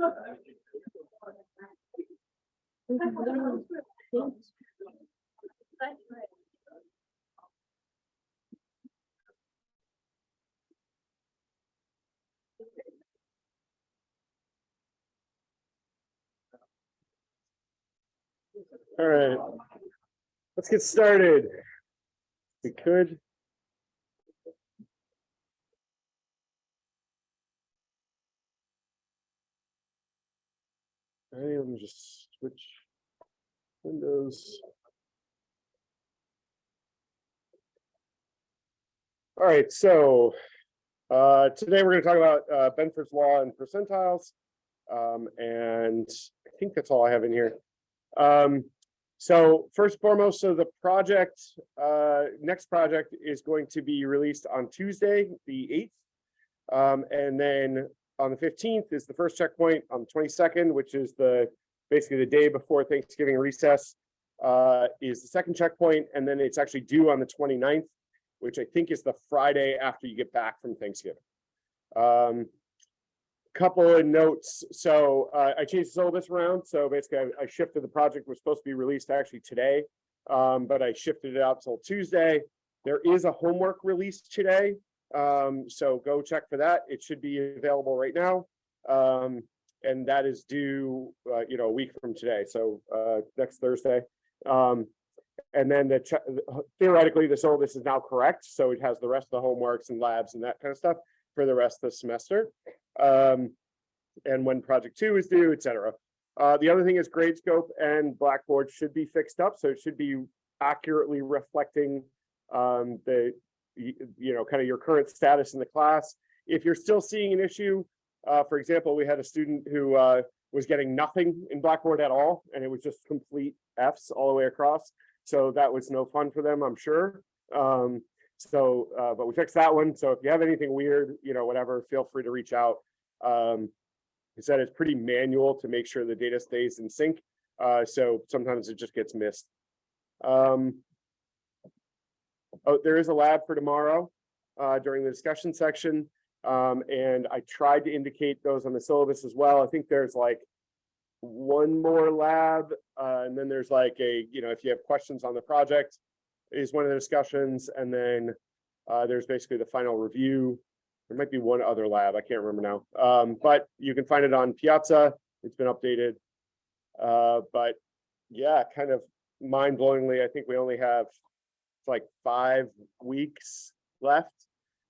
All right. Let's get started. We could. All right, let me just switch windows. All right, so uh, today we're going to talk about uh, Benford's law and percentiles. Um, and I think that's all I have in here. Um, so first and foremost, so the project, uh, next project is going to be released on Tuesday, the eighth. Um, and then on the fifteenth is the first checkpoint on the twenty-second, which is the, basically the day before Thanksgiving recess. Uh, is the second checkpoint, and then it's actually due on the 29th, which I think is the Friday after you get back from Thanksgiving. Um, couple of notes. So uh, I changed the syllabus around. So basically I, I shifted the project was supposed to be released actually today. Um, but I shifted it out till Tuesday. There is a homework release today. Um, so go check for that. It should be available right now. Um, and that is due, uh, you know, a week from today. So uh, next Thursday. Um, and then the theoretically, the syllabus is now correct. So it has the rest of the homeworks and labs and that kind of stuff for the rest of the semester um, and when project two is due, etc. Uh, the other thing is Gradescope and Blackboard should be fixed up, so it should be accurately reflecting um, the, you know, kind of your current status in the class. If you're still seeing an issue, uh, for example, we had a student who uh, was getting nothing in Blackboard at all, and it was just complete Fs all the way across. So that was no fun for them, I'm sure. Um, so, uh, but we fixed that one. So if you have anything weird, you know, whatever, feel free to reach out. Um, he said it's pretty manual to make sure the data stays in sync. Uh, so sometimes it just gets missed. Um, oh, there is a lab for tomorrow, uh, during the discussion section. Um, and I tried to indicate those on the syllabus as well. I think there's like one more lab, uh, and then there's like a, you know, if you have questions on the project, is one of the discussions, and then uh, there's basically the final review. There might be one other lab, I can't remember now, um, but you can find it on Piazza. It's been updated. Uh, but yeah, kind of mind-blowingly, I think we only have like five weeks left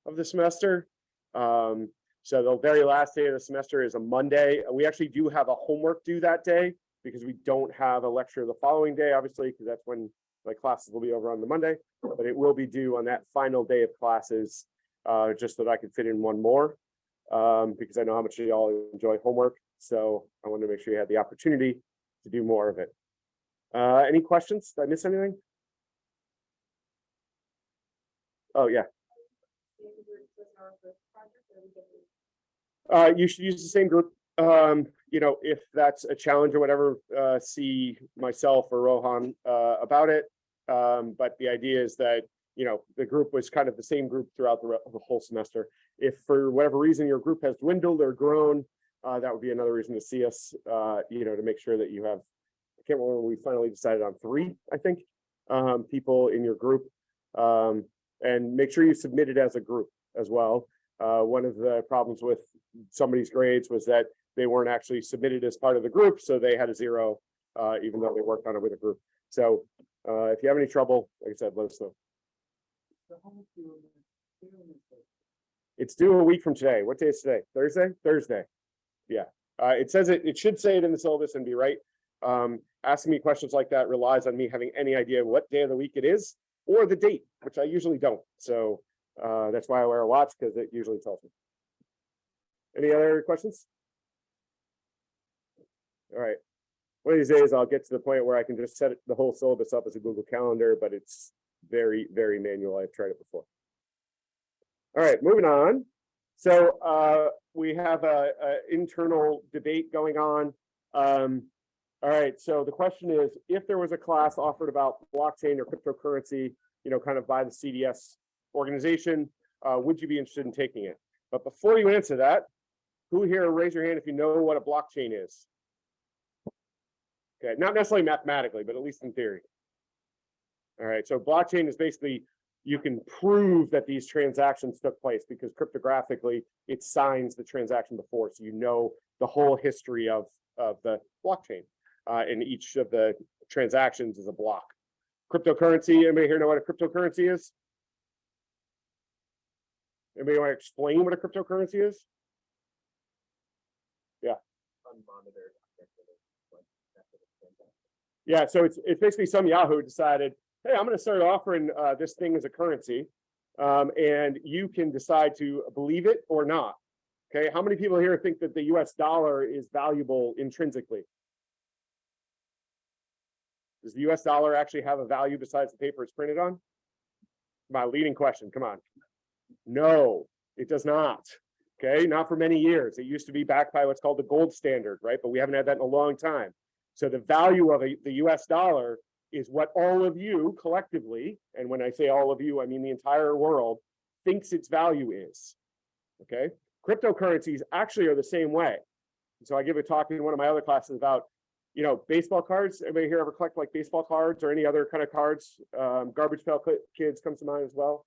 of the semester. Um, so the very last day of the semester is a Monday. We actually do have a homework due that day because we don't have a lecture the following day, obviously, because that's when my classes will be over on the Monday, but it will be due on that final day of classes, uh, just so that I could fit in one more. Um, because I know how much you all enjoy homework, so I wanted to make sure you had the opportunity to do more of it. Uh, any questions? Did I miss anything? Oh, yeah. Uh, you should use the same group. Um, you know, if that's a challenge or whatever, uh, see myself or Rohan, uh, about it. Um, but the idea is that, you know, the group was kind of the same group throughout the, the whole semester. If for whatever reason your group has dwindled or grown, uh, that would be another reason to see us, uh, you know, to make sure that you have, I can't remember, we finally decided on three, I think, um, people in your group. Um, and make sure you submit it as a group as well. Uh, one of the problems with somebody's grades was that they weren't actually submitted as part of the group, so they had a zero, uh, even though they worked on it with a group. So, uh, if you have any trouble, like I said, let us know. It's due a week from today. What day is today? Thursday? Thursday. Yeah, uh, it says it, it should say it in the syllabus and be right. Um, asking me questions like that relies on me having any idea what day of the week it is or the date, which I usually don't. So, uh, that's why I wear a watch because it usually tells me. Any other questions? All right. One of these days I'll get to the point where I can just set the whole syllabus up as a Google Calendar, but it's very, very manual. I've tried it before. All right, moving on. So uh, we have a, a internal debate going on. Um, all right, so the question is, if there was a class offered about blockchain or cryptocurrency, you know, kind of by the CDS organization, uh, would you be interested in taking it? But before you answer that, who here, raise your hand if you know what a blockchain is? Okay, not necessarily mathematically, but at least in theory. All right, so blockchain is basically, you can prove that these transactions took place because cryptographically it signs the transaction before, so you know the whole history of, of the blockchain. Uh, and each of the transactions is a block. Cryptocurrency, anybody here know what a cryptocurrency is? Anybody want to explain what a cryptocurrency is? Yeah, Unmonitored. Yeah, so it's it's basically some Yahoo decided, hey, I'm going to start offering uh, this thing as a currency, um, and you can decide to believe it or not. Okay, how many people here think that the U.S. dollar is valuable intrinsically? Does the US dollar actually have a value besides the paper it's printed on? My leading question, come on. No, it does not. Okay, not for many years. It used to be backed by what's called the gold standard, right? But we haven't had that in a long time. So the value of a, the US dollar is what all of you collectively, and when I say all of you, I mean the entire world, thinks its value is. Okay, cryptocurrencies actually are the same way. So I give a talk in one of my other classes about you know, baseball cards. Anybody here ever collect like baseball cards or any other kind of cards? Um, garbage pail kids comes to mind as well.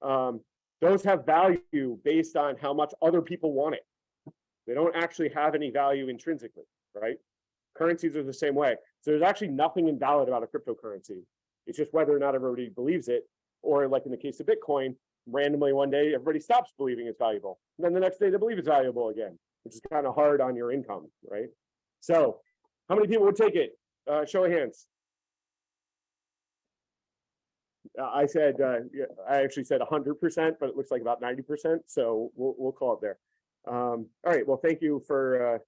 Um, those have value based on how much other people want it. They don't actually have any value intrinsically, right? Currencies are the same way. So there's actually nothing invalid about a cryptocurrency. It's just whether or not everybody believes it, or like in the case of Bitcoin, randomly one day everybody stops believing it's valuable. And then the next day they believe it's valuable again, which is kind of hard on your income, right? So how many people would take it? Uh, show of hands. Uh, I said, uh, I actually said 100%, but it looks like about 90%. So we'll, we'll call it there. Um, all right. Well, thank you for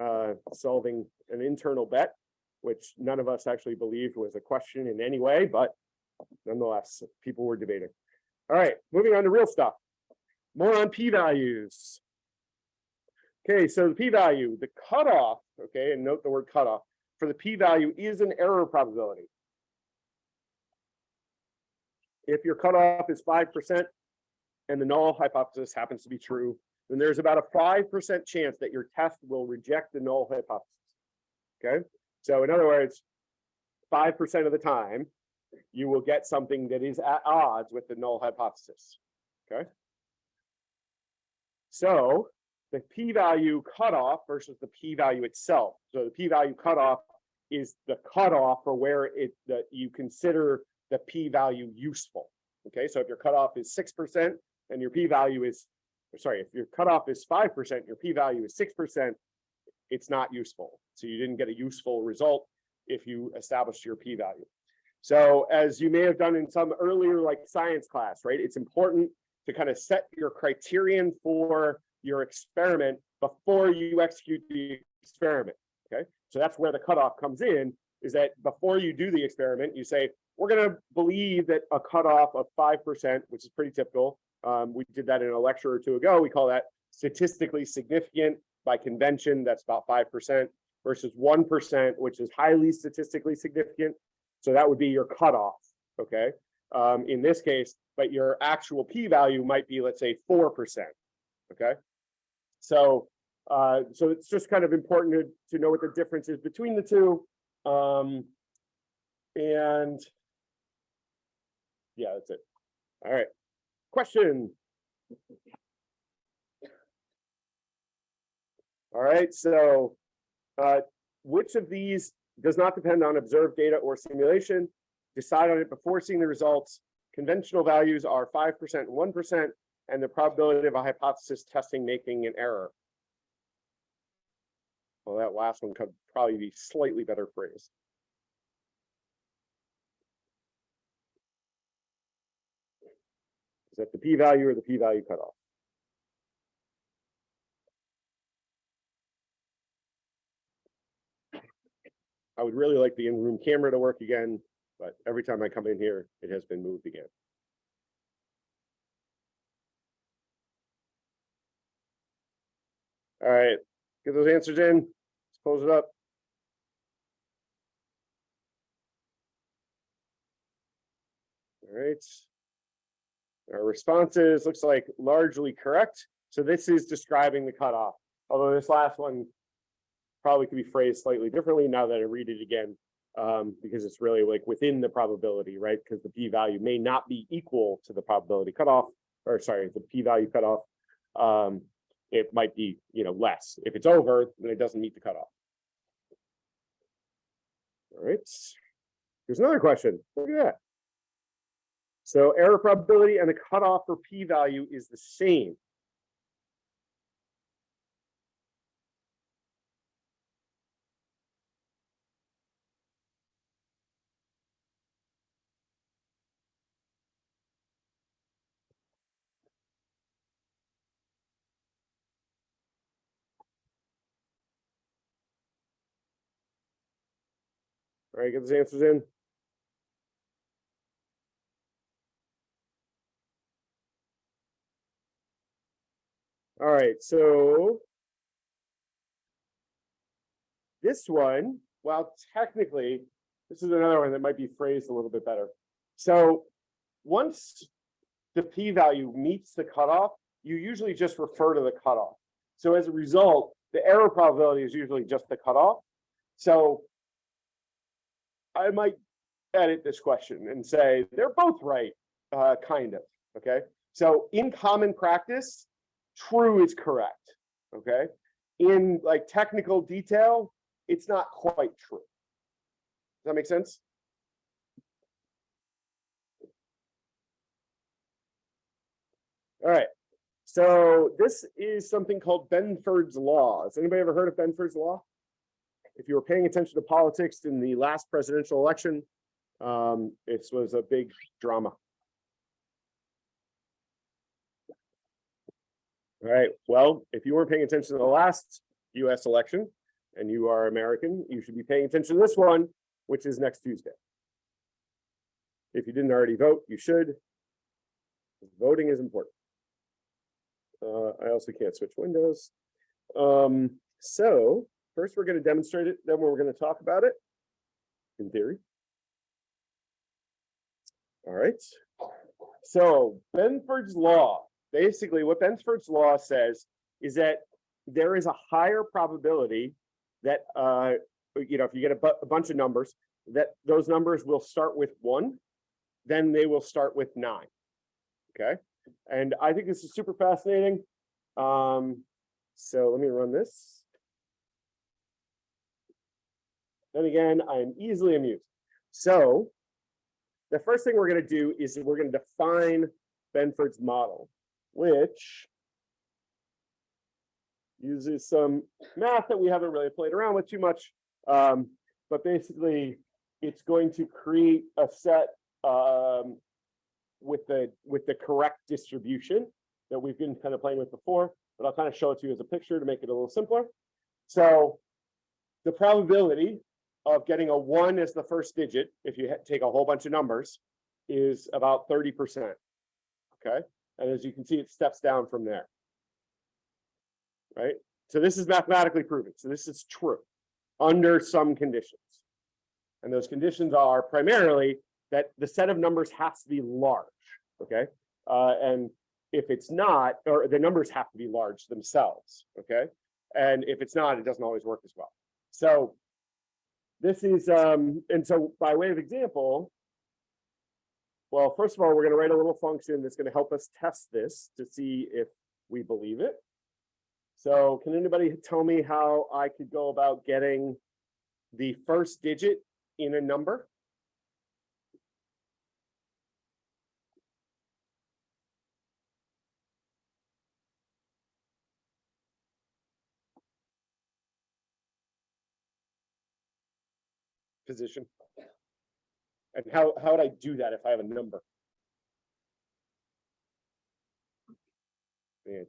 uh, uh, solving an internal bet, which none of us actually believed was a question in any way, but nonetheless, people were debating. All right, moving on to real stuff. More on p-values. Okay, so the p-value, the cutoff, okay, and note the word cutoff, for the p-value is an error probability. If your cutoff is 5% and the null hypothesis happens to be true, then there's about a 5% chance that your test will reject the null hypothesis. Okay, so in other words, 5% of the time, you will get something that is at odds with the null hypothesis. Okay. So the p-value cutoff versus the p-value itself. So the p-value cutoff is the cutoff for where it that you consider the p-value useful. Okay, so if your cutoff is six percent and your p-value is, sorry, if your cutoff is five percent, your p-value is six percent, it's not useful. So you didn't get a useful result if you established your p-value. So as you may have done in some earlier like science class, right? It's important to kind of set your criterion for your experiment before you execute the experiment. Okay, so that's where the cutoff comes in, is that before you do the experiment, you say, we're going to believe that a cutoff of 5%, which is pretty typical. Um, we did that in a lecture or two ago. We call that statistically significant by convention. That's about 5% versus 1%, which is highly statistically significant. So that would be your cutoff. Okay. Um, in this case, but your actual p-value might be, let's say, 4%. Okay. So, uh, so it's just kind of important to, to know what the difference is between the two. Um, and yeah, that's it. All right. Question. All right, so uh, which of these does not depend on observed data or simulation? Decide on it before seeing the results. Conventional values are 5% and 1% and the probability of a hypothesis testing making an error. Well, that last one could probably be slightly better phrased. Is that the p-value or the p-value cutoff? I would really like the in-room camera to work again, but every time I come in here, it has been moved again. All right, get those answers in. Let's close it up. All right. Our responses looks like largely correct. So this is describing the cutoff. Although this last one probably could be phrased slightly differently now that I read it again. Um, because it's really like within the probability, right? Because the p-value may not be equal to the probability cutoff, or sorry, the p-value cutoff. Um, it might be, you know, less. If it's over, then it doesn't meet the cutoff. All right. Here's another question. Look at that. So error probability and the cutoff for p-value is the same. All right, get those answers in. All right, so this one, well, technically, this is another one that might be phrased a little bit better. So once the p-value meets the cutoff, you usually just refer to the cutoff. So as a result, the error probability is usually just the cutoff. So I might edit this question and say they're both right, uh, kind of. Okay. So in common practice, true is correct. Okay. In like technical detail, it's not quite true. Does that make sense? All right. So this is something called Benford's Law. Has anybody ever heard of Benford's Law? If you were paying attention to politics in the last presidential election, um, this was a big drama. All right, well, if you weren't paying attention to the last US election and you are American, you should be paying attention to this one, which is next Tuesday. If you didn't already vote, you should. Voting is important. Uh, I also can't switch windows. Um, so first we're going to demonstrate it, then we're going to talk about it in theory. All right. So Benford's law, basically what Benford's law says is that there is a higher probability that, uh, you know, if you get a, a bunch of numbers, that those numbers will start with one, then they will start with nine. Okay. And I think this is super fascinating. Um, so let me run this. Then again, I'm easily amused. So the first thing we're going to do is we're going to define Benford's model, which uses some math that we haven't really played around with too much. Um, but basically, it's going to create a set um, with the with the correct distribution that we've been kind of playing with before, but I'll kind of show it to you as a picture to make it a little simpler. So the probability of getting a one as the first digit, if you take a whole bunch of numbers, is about 30%. Okay. And as you can see, it steps down from there. Right. So this is mathematically proven. So this is true under some conditions. And those conditions are primarily that the set of numbers has to be large. Okay. Uh, and if it's not, or the numbers have to be large themselves. Okay. And if it's not, it doesn't always work as well. So this is, um, and so by way of example, well, first of all, we're going to write a little function that's going to help us test this to see if we believe it. So can anybody tell me how I could go about getting the first digit in a number? position? And how, how would I do that if I have a number? Man.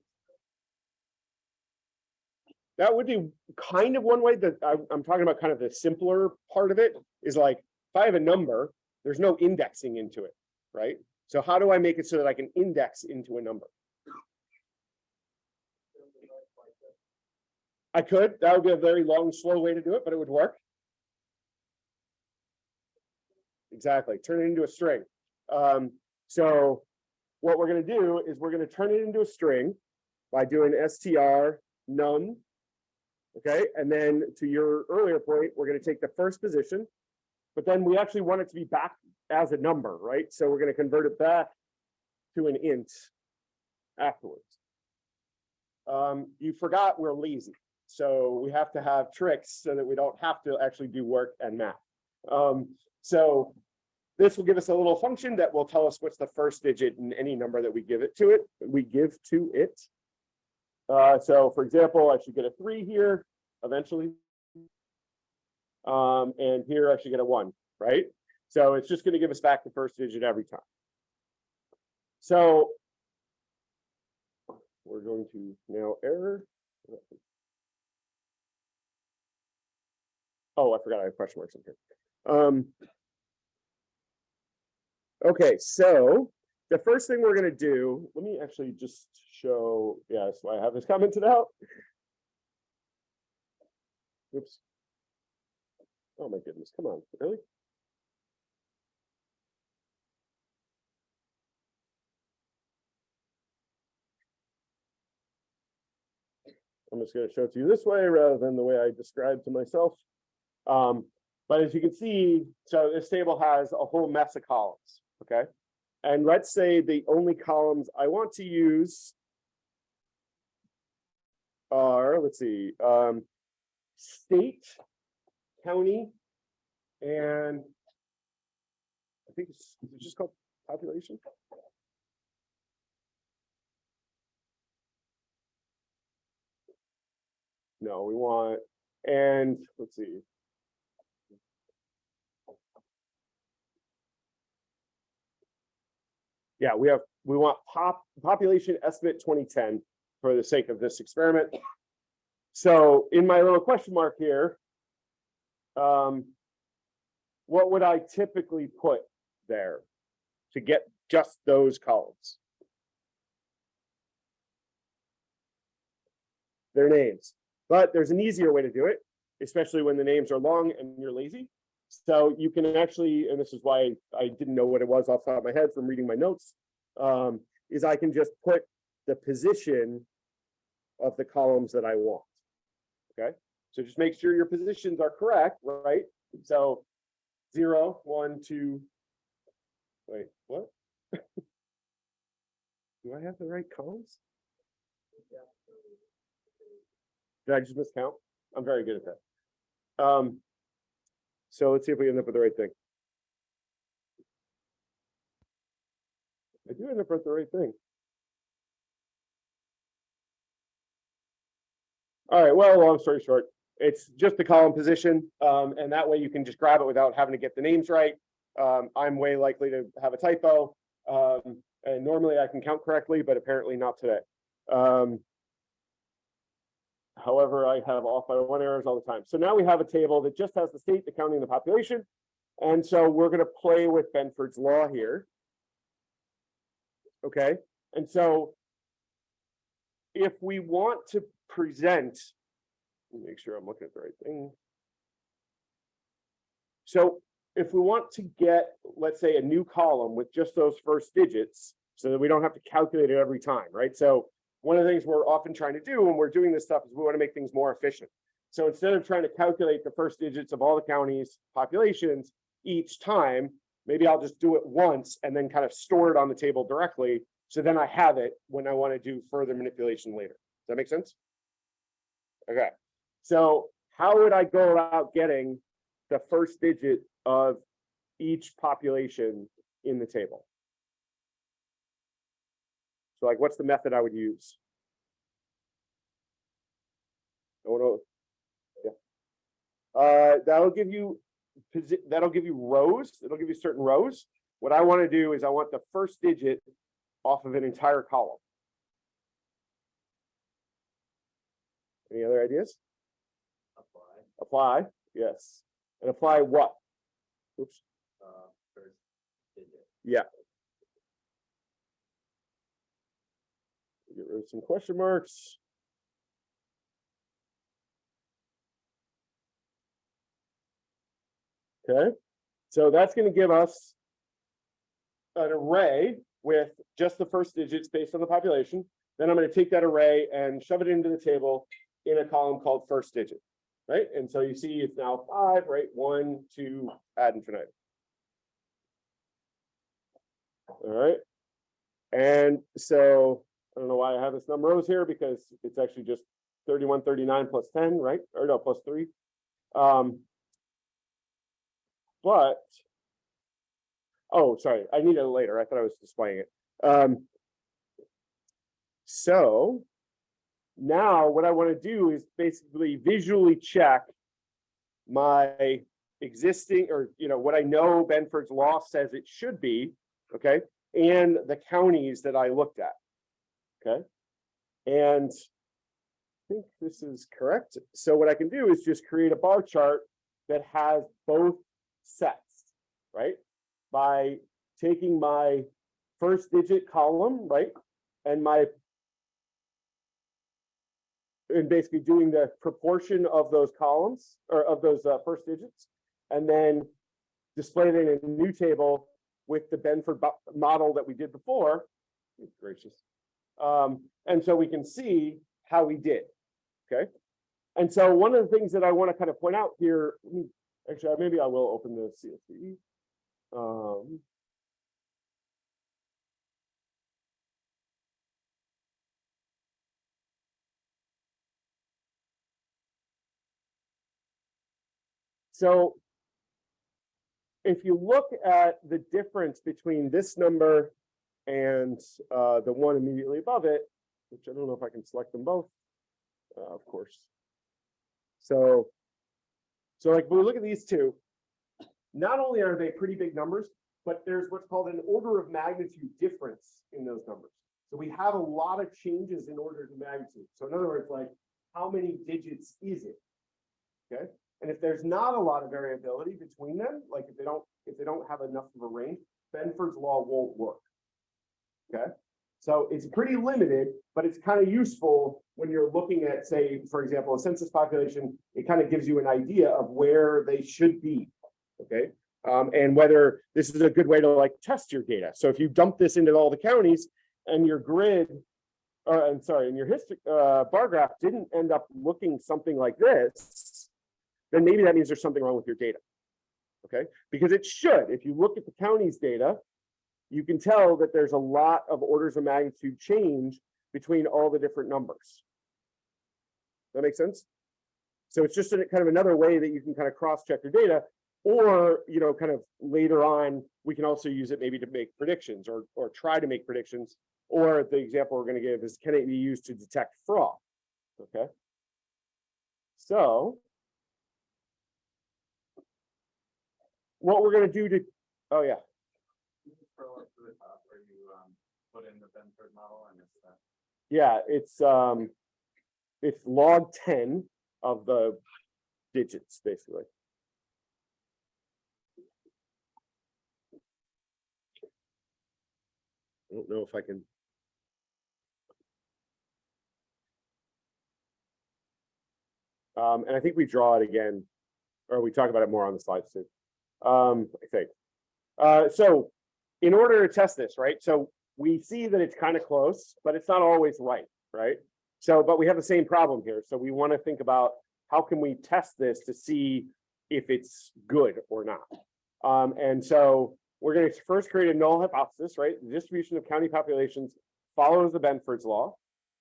That would be kind of one way that I, I'm talking about kind of the simpler part of it is like, if I have a number, there's no indexing into it, right? So how do I make it so that I can index into a number? I could, that would be a very long, slow way to do it, but it would work. Exactly, turn it into a string. Um, so what we're going to do is we're going to turn it into a string by doing str num Okay, and then to your earlier point, we're gonna take the first position. But then we actually want it to be back as a number, right? So we're gonna convert it back to an int afterwards. Um, you forgot we're lazy, so we have to have tricks so that we don't have to actually do work and math. Um, so this will give us a little function that will tell us what's the first digit in any number that we give it to it, we give to it. Uh, so for example, I should get a three here eventually. Um, and here I should get a one, right? So it's just gonna give us back the first digit every time. So we're going to now error. Oh, I forgot I have question marks in here. Um, okay, so the first thing we're gonna do, let me actually just show, yeah, why I have this commented out. Oops. Oh my goodness, come on, really? I'm just gonna show it to you this way rather than the way I described to myself. Um, but as you can see, so this table has a whole mess of columns, okay? And let's say the only columns I want to use are, let's see, um, state, county, and I think it's, it just called population? No, we want, and let's see. Yeah, we have, we want pop, population estimate twenty ten for the sake of this experiment. So in my little question mark here. Um. What would I typically put there to get just those columns? Their names, but there's an easier way to do it, especially when the names are long and you're lazy. So you can actually, and this is why I didn't know what it was off the top of my head from reading my notes. Um, is I can just put the position of the columns that I want. Okay, so just make sure your positions are correct, right? So zero, one, two. Wait, what? Do I have the right columns? Did I just miscount? I'm very good at that. Um, so let's see if we end up with the right thing. I do end up with the right thing. All right, well, long story short, it's just the column position, um, and that way you can just grab it without having to get the names right. Um, I'm way likely to have a typo, um, and normally I can count correctly, but apparently not today. However, I have off by one errors all the time. So now we have a table that just has the state, the county, and the population. And so we're going to play with Benford's law here. Okay, and so if we want to present, make sure I'm looking at the right thing. So if we want to get, let's say, a new column with just those first digits, so that we don't have to calculate it every time, right? So one of the things we're often trying to do when we're doing this stuff is we want to make things more efficient. So instead of trying to calculate the first digits of all the counties' populations each time, maybe I'll just do it once and then kind of store it on the table directly. So then I have it when I want to do further manipulation later. Does that make sense? Okay, so how would I go about getting the first digit of each population in the table? So like, what's the method I would use? I want to, yeah. Uh, that'll give you, that'll give you rows, it'll give you certain rows. What I want to do is I want the first digit off of an entire column. Any other ideas? apply, Apply, yes. And apply what? Oops, uh, first get rid of some question marks. Okay, so that's gonna give us an array with just the first digits based on the population. Then I'm gonna take that array and shove it into the table in a column called first digit, right? And so you see it's now five, right? One, two, ad infinitum. All right. And so I don't know why I have this number rows here because it's actually just thirty-one, thirty-nine plus ten, right? Or no, plus three. Um. But. Oh, sorry, I need it later. I thought I was displaying it. Um. So. Now what I want to do is basically visually check. My existing or, you know, what I know Benford's law says it should be, okay? And the counties that I looked at. Okay? And I think this is correct. So what I can do is just create a bar chart that has both sets, right? By taking my first digit column, right? And my and basically doing the proportion of those columns or of those uh, first digits. And then display it in a new table with the Benford model that we did before. Gracious. Um, and so we can see how we did, okay? And so one of the things that I want to kind of point out here, actually, maybe I will open the CSV. Um. So if you look at the difference between this number and uh, the one immediately above it, which I don't know if I can select them both, uh, of course. So, so like when we look at these two, not only are they pretty big numbers, but there's what's called an order of magnitude difference in those numbers. So we have a lot of changes in order of magnitude. So in other words, like how many digits is it? Okay, and if there's not a lot of variability between them, like if they don't, if they don't have enough of a range, Benford's law won't work. Okay, so it's pretty limited, but it's kind of useful when you're looking at, say, for example, a census population, it kind of gives you an idea of where they should be. Okay, um, and whether this is a good way to like test your data. So if you dump this into all the counties and your grid, uh, I'm sorry, and your history, uh, bar graph didn't end up looking something like this, then maybe that means there's something wrong with your data. Okay, because it should, if you look at the county's data, you can tell that there's a lot of orders of magnitude change between all the different numbers. That makes sense? So it's just a, kind of another way that you can kind of cross-check your data, or, you know, kind of later on, we can also use it maybe to make predictions or, or try to make predictions. Or the example we're going to give is, can it be used to detect fraud? Okay. So what we're going to do to, oh yeah, Can you scroll up to the top where you, um, put in the Benford model and it's that. Yeah, it's um, it's log ten of the digits, basically. I don't know if I can. Um, and I think we draw it again, or we talk about it more on the slides too. Um, I think. Uh, so in order to test this, right? So we see that it's kind of close, but it's not always right, right? So, but we have the same problem here. So we want to think about how can we test this to see if it's good or not. Um, and so we're going to first create a null hypothesis, right? The distribution of county populations follows the Benford's law,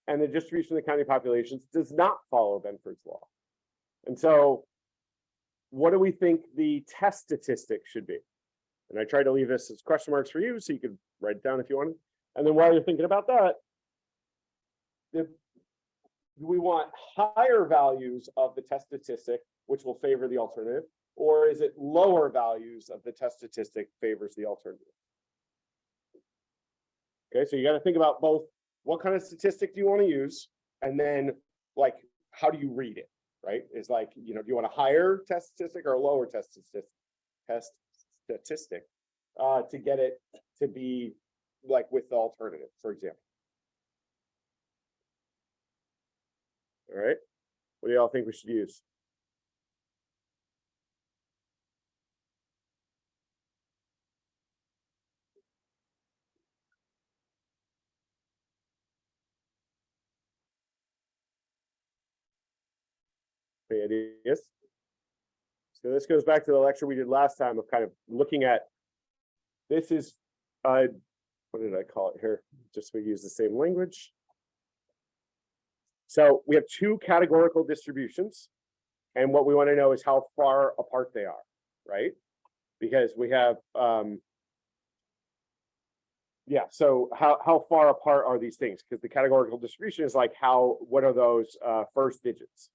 and the distribution of the county populations does not follow Benford's law. And so what do we think the test statistic should be? And I tried to leave this as question marks for you, so you could write it down if you wanted. And then while you're thinking about that, do we want higher values of the test statistic, which will favor the alternative? Or is it lower values of the test statistic favors the alternative? Okay, so you got to think about both, what kind of statistic do you want to use? And then like, how do you read it, right? Is like, you know, do you want a higher test statistic or a lower test statistic? Test statistic uh, to get it to be like with the alternative, for example. All right, what do y'all think we should use? Any ideas? So this goes back to the lecture we did last time of kind of looking at. This is, uh, what did I call it here? Just we use the same language. So we have two categorical distributions. And what we want to know is how far apart they are, right? Because we have, um. Yeah, so how, how far apart are these things? Because the categorical distribution is like how, what are those, uh, first digits?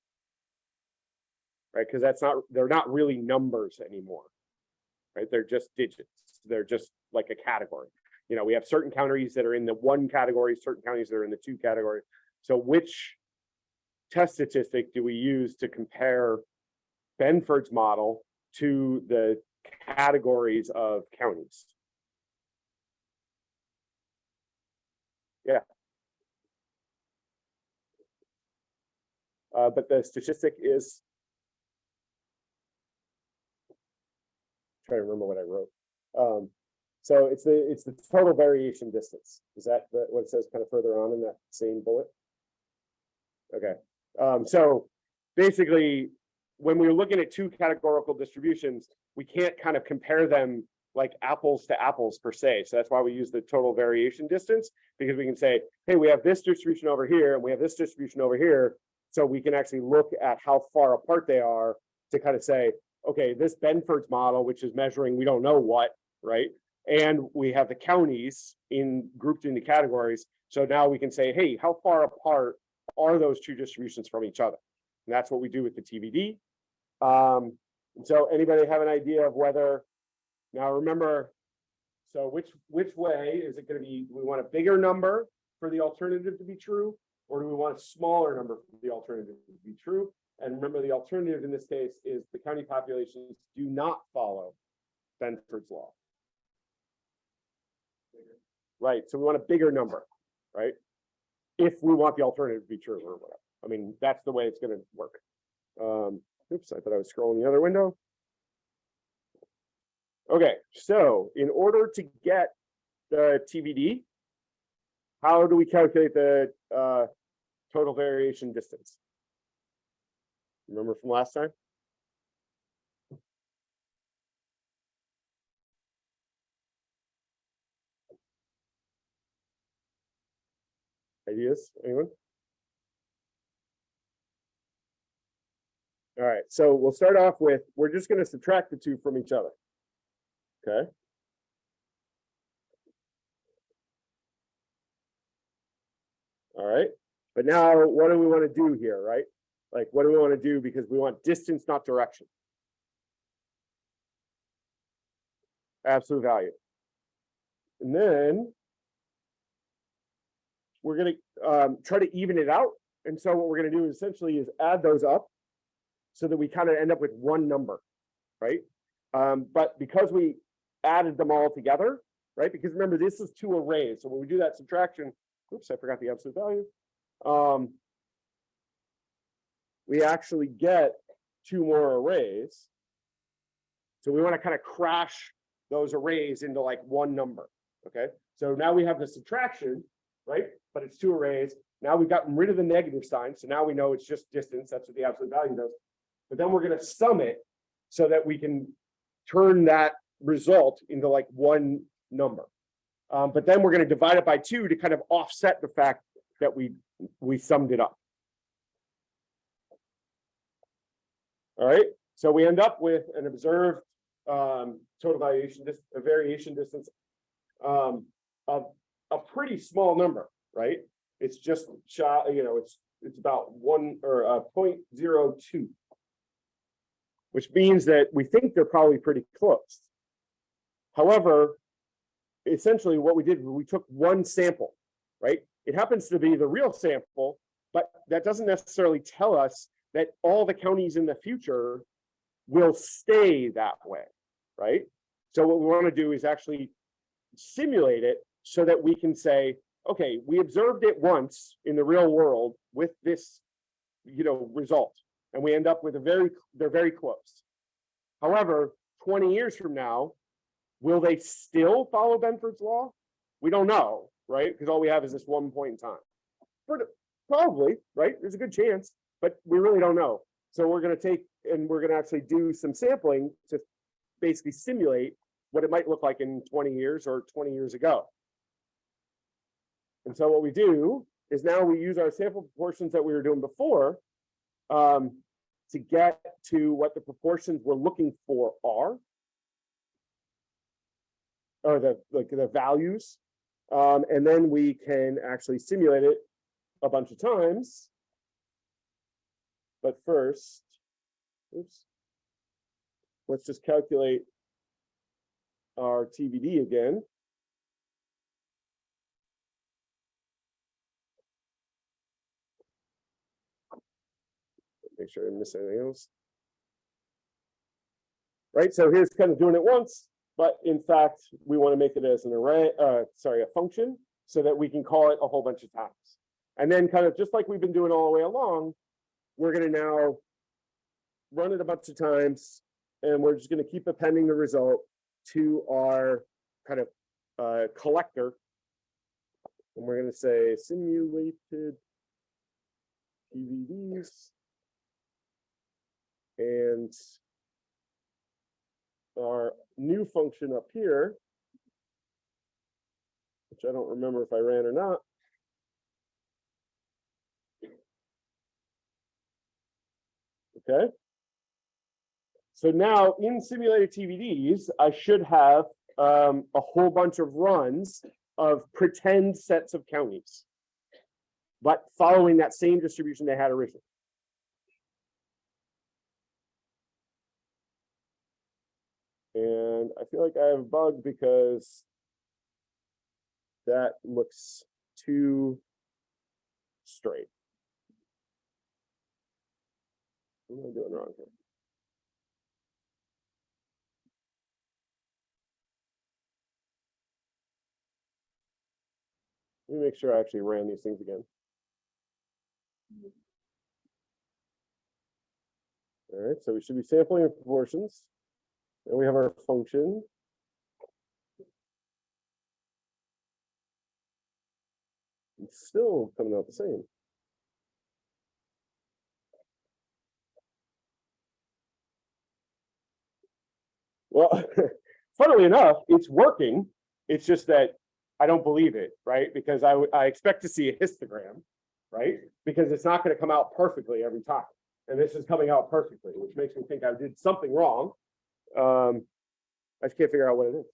Right, because that's not, they're not really numbers anymore. Right, they're just digits. They're just like a category. You know, we have certain counties that are in the one category, certain counties that are in the two category. So which test statistic do we use to compare Benford's model to the categories of counties? Yeah. Uh, but the statistic is. Trying to remember what I wrote. Um, so it's the, it's the total variation distance. Is that the- what it says kind of further on in that same bullet? Okay, um, so basically, when we're looking at two categorical distributions, we can't kind of compare them like apples to apples per se. So that's why we use the total variation distance, because we can say, hey, we have this distribution over here and we have this distribution over here. So we can actually look at how far apart they are to kind of say, okay, this Benford's model, which is measuring, we don't know what, right? And we have the counties in grouped into categories. So now we can say, hey, how far apart are those two distributions from each other? And that's what we do with the TVD. Um, so anybody have an idea of whether, now remember, so which, which way is it gonna be, we want a bigger number for the alternative to be true? Or do we want a smaller number for the alternative to be true? And remember, the alternative in this case is the county populations do not follow Benford's law. Right, so we want a bigger number, right? If we want the alternative to be true or whatever. I mean, that's the way it's gonna work. Um, oops, I thought I was scrolling the other window. Okay, so in order to get the TVD, how do we calculate the uh total variation distance? Remember from last time? Ideas, anyone? All right, so we'll start off with, we're just gonna subtract the two from each other. Okay? All right, but now what do we want to do here, right? Like, what do we want to do? Because we want distance, not direction. Absolute value. And then we're gonna um try to even it out. And so what we're gonna do essentially is add those up so that we kind of end up with one number, right? Um, but because we added them all together, right? Because remember, this is two arrays. So when we do that subtraction, oops, I forgot the absolute value. Um, we actually get two more arrays. So we want to kind of crash those arrays into like one number, okay? So now we have the subtraction, right? But it's two arrays. Now we've gotten rid of the negative sign, so now we know it's just distance, that's what the absolute value does. But then we're gonna sum it so that we can turn that result into like one number. Um, but then we're gonna divide it by two to kind of offset the fact that we, we summed it up. All right, so we end up with an observed um total variation, dis a variation distance um of a pretty small number, right? It's just shot, you know, it's it's about one or zero two. Which means that we think they're probably pretty close. However, essentially what we did, we took one sample, right? It happens to be the real sample, but that doesn't necessarily tell us that all the counties in the future will stay that way, right? So what we want to do is actually simulate it so that we can say, okay, we observed it once in the real world with this, you know, result. And we end up with a very, they're very close. However, twenty years from now, will they still follow Benford's law? We don't know, right? Because all we have is this one point in time. Probably, right? There's a good chance, but we really don't know. So we're gonna take, and we're gonna actually do some sampling to basically simulate what it might look like in twenty years or twenty years ago. And so what we do is now we use our sample proportions that we were doing before um, to get to what the proportions we're looking for are. Or the, like the values. Um, and then we can actually simulate it a bunch of times. But first, oops. Let's just calculate our TVD again. Make sure I didn't miss anything else. Right, so here's kind of doing it once, but in fact, we want to make it as an array, uh, sorry, a function, so that we can call it a whole bunch of times. And then kind of just like we've been doing all the way along, we're gonna now run it a bunch of times, and we're just gonna keep appending the result to our kind of uh, collector. And we're gonna say simulated TVDs. And our new function up here, which I don't remember if I ran or not. Okay. So now in simulated TVDs, I should have um, a whole bunch of runs of pretend sets of counties. But following that same distribution they had originally. And I feel like I have a bug because that looks too straight. What am I doing wrong here? Let me make sure I actually ran these things again. All right, so we should be sampling in proportions. And we have our function. It's still coming out the same. Well, funnily enough, it's working. It's just that I don't believe it, right? Because I I expect to see a histogram, right? Because it's not gonna come out perfectly every time. And this is coming out perfectly, which makes me think I did something wrong. Um, I just can't figure out what it is.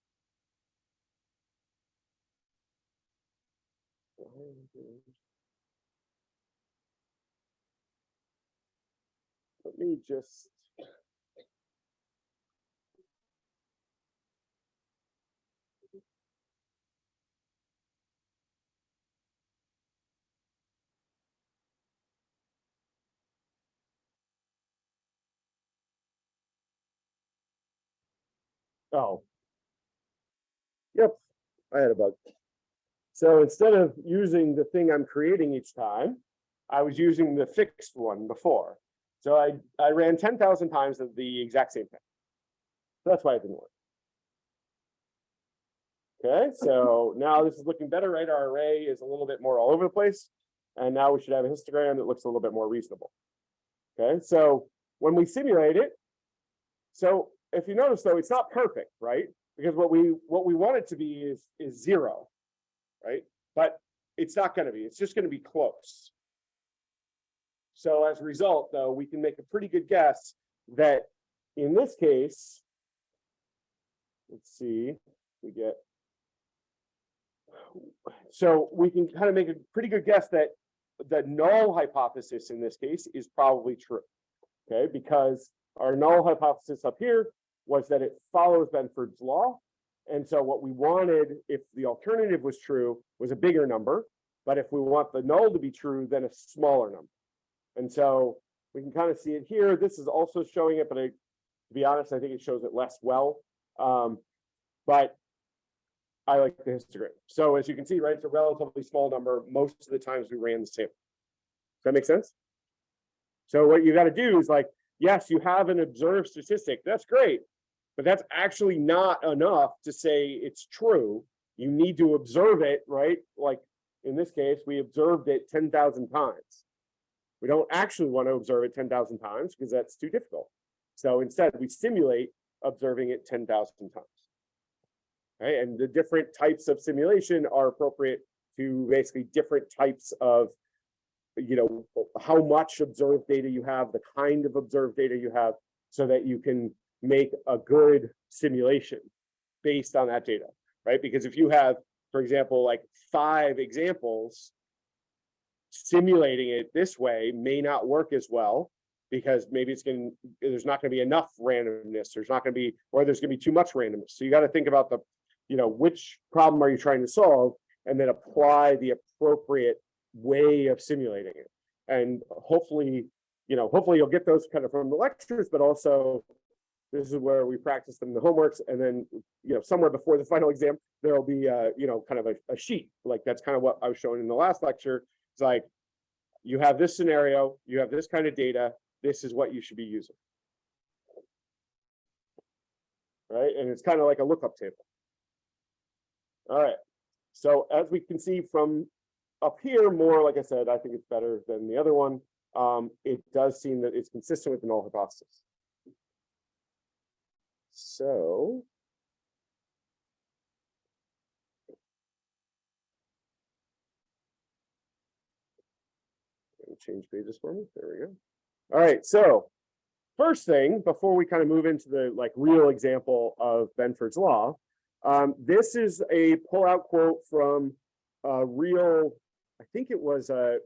Let me just. Oh. Yep, I had a bug. So instead of using the thing I'm creating each time, I was using the fixed one before. So I, I ran ten thousand times of the exact same thing. So that's why it didn't work. Okay, so now this is looking better, right? Our array is a little bit more all over the place. And now we should have a histogram that looks a little bit more reasonable. Okay, so when we simulate it, so if you notice though, it's not perfect, right? Because what we what we want it to be is is zero, right? But it's not going to be. It's just going to be close. So as a result, though, we can make a pretty good guess that in this case, let's see, we get. So we can kind of make a pretty good guess that the null hypothesis in this case is probably true. Okay, because our null hypothesis up here was that it follows Benford's law. And so what we wanted, if the alternative was true, was a bigger number. But if we want the null to be true, then a smaller number. And so we can kind of see it here. This is also showing it, but I, to be honest, I think it shows it less well. Um, but I like the histogram. So as you can see, right, it's a relatively small number. Most of the times we ran the sample. Does that make sense? So what you got to do is like, yes, you have an observed statistic. That's great. But that's actually not enough to say it's true. You need to observe it, right? Like in this case, we observed it 10,000 times. We don't actually want to observe it ten thousand times because that's too difficult. So instead, we simulate observing it ten thousand times. Right, and the different types of simulation are appropriate to basically different types of, you know, how much observed data you have, the kind of observed data you have, so that you can make a good simulation based on that data, right? Because if you have, for example, like five examples, simulating it this way may not work as well because maybe it's going, there's not going to be enough randomness. There's not going to be, or there's going to be too much randomness. So you got to think about the, you know, which problem are you trying to solve and then apply the appropriate way of simulating it. And hopefully, you know, hopefully you'll get those kind of from the lectures, but also this is where we practice them in the homeworks and then, you know, somewhere before the final exam, there'll be, uh, you know, kind of a, a sheet. Like that's kind of what I was showing in the last lecture. It's like, you have this scenario, you have this kind of data, this is what you should be using. Right, and it's kind of like a lookup table. All right, so as we can see from up here, more, like I said, I think it's better than the other one. Um, it does seem that it's consistent with the null hypothesis. So. Change pages for me. There we go. All right, so first thing, before we kind of move into the like real example of Benford's law, um, this is a pullout quote from a real, I think it was a,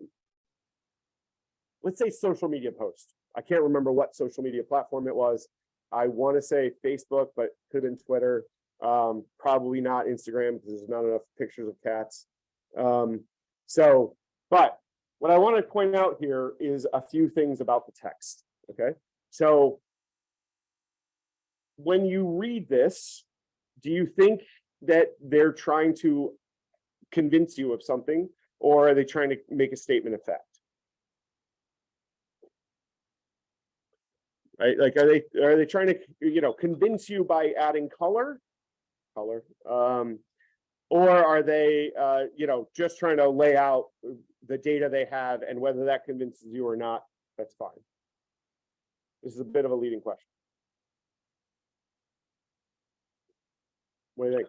let's say social media post. I can't remember what social media platform it was. I want to say Facebook, but could have been Twitter. Um, probably not Instagram because there's not enough pictures of cats. Um, so, but what I want to point out here is a few things about the text. Okay, so when you read this, do you think that they're trying to convince you of something or are they trying to make a statement of fact? Right, like are they are they trying to you know convince you by adding color, color, um, or are they uh, you know just trying to lay out the data they have and whether that convinces you or not? That's fine. This is a bit of a leading question. What do you think?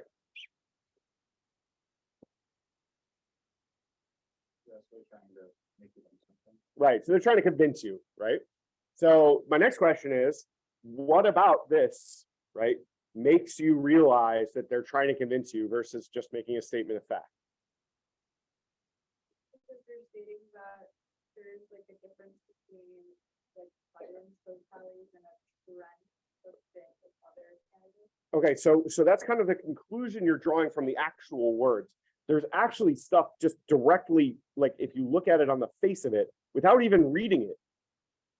That's what we're trying to make it into something. Right, so they're trying to convince you, right? So my next question is, what about this, right? Makes you realize that they're trying to convince you versus just making a statement of fact? Because you're stating that there's like a difference between like violence totalities and a trend of fit with other candidates. Okay, so so that's kind of the conclusion you're drawing from the actual words. There's actually stuff just directly, like if you look at it on the face of it, without even reading it,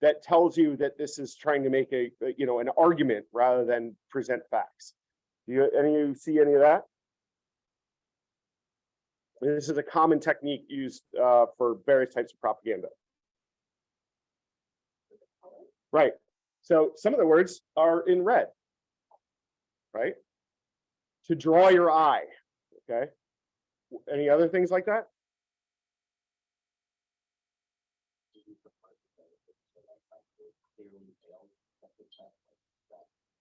that tells you that this is trying to make a, you know, an argument rather than present facts. Do you, any of you see any of that? This is a common technique used uh, for various types of propaganda. Right. So some of the words are in red. Right? To draw your eye. Okay. Any other things like that?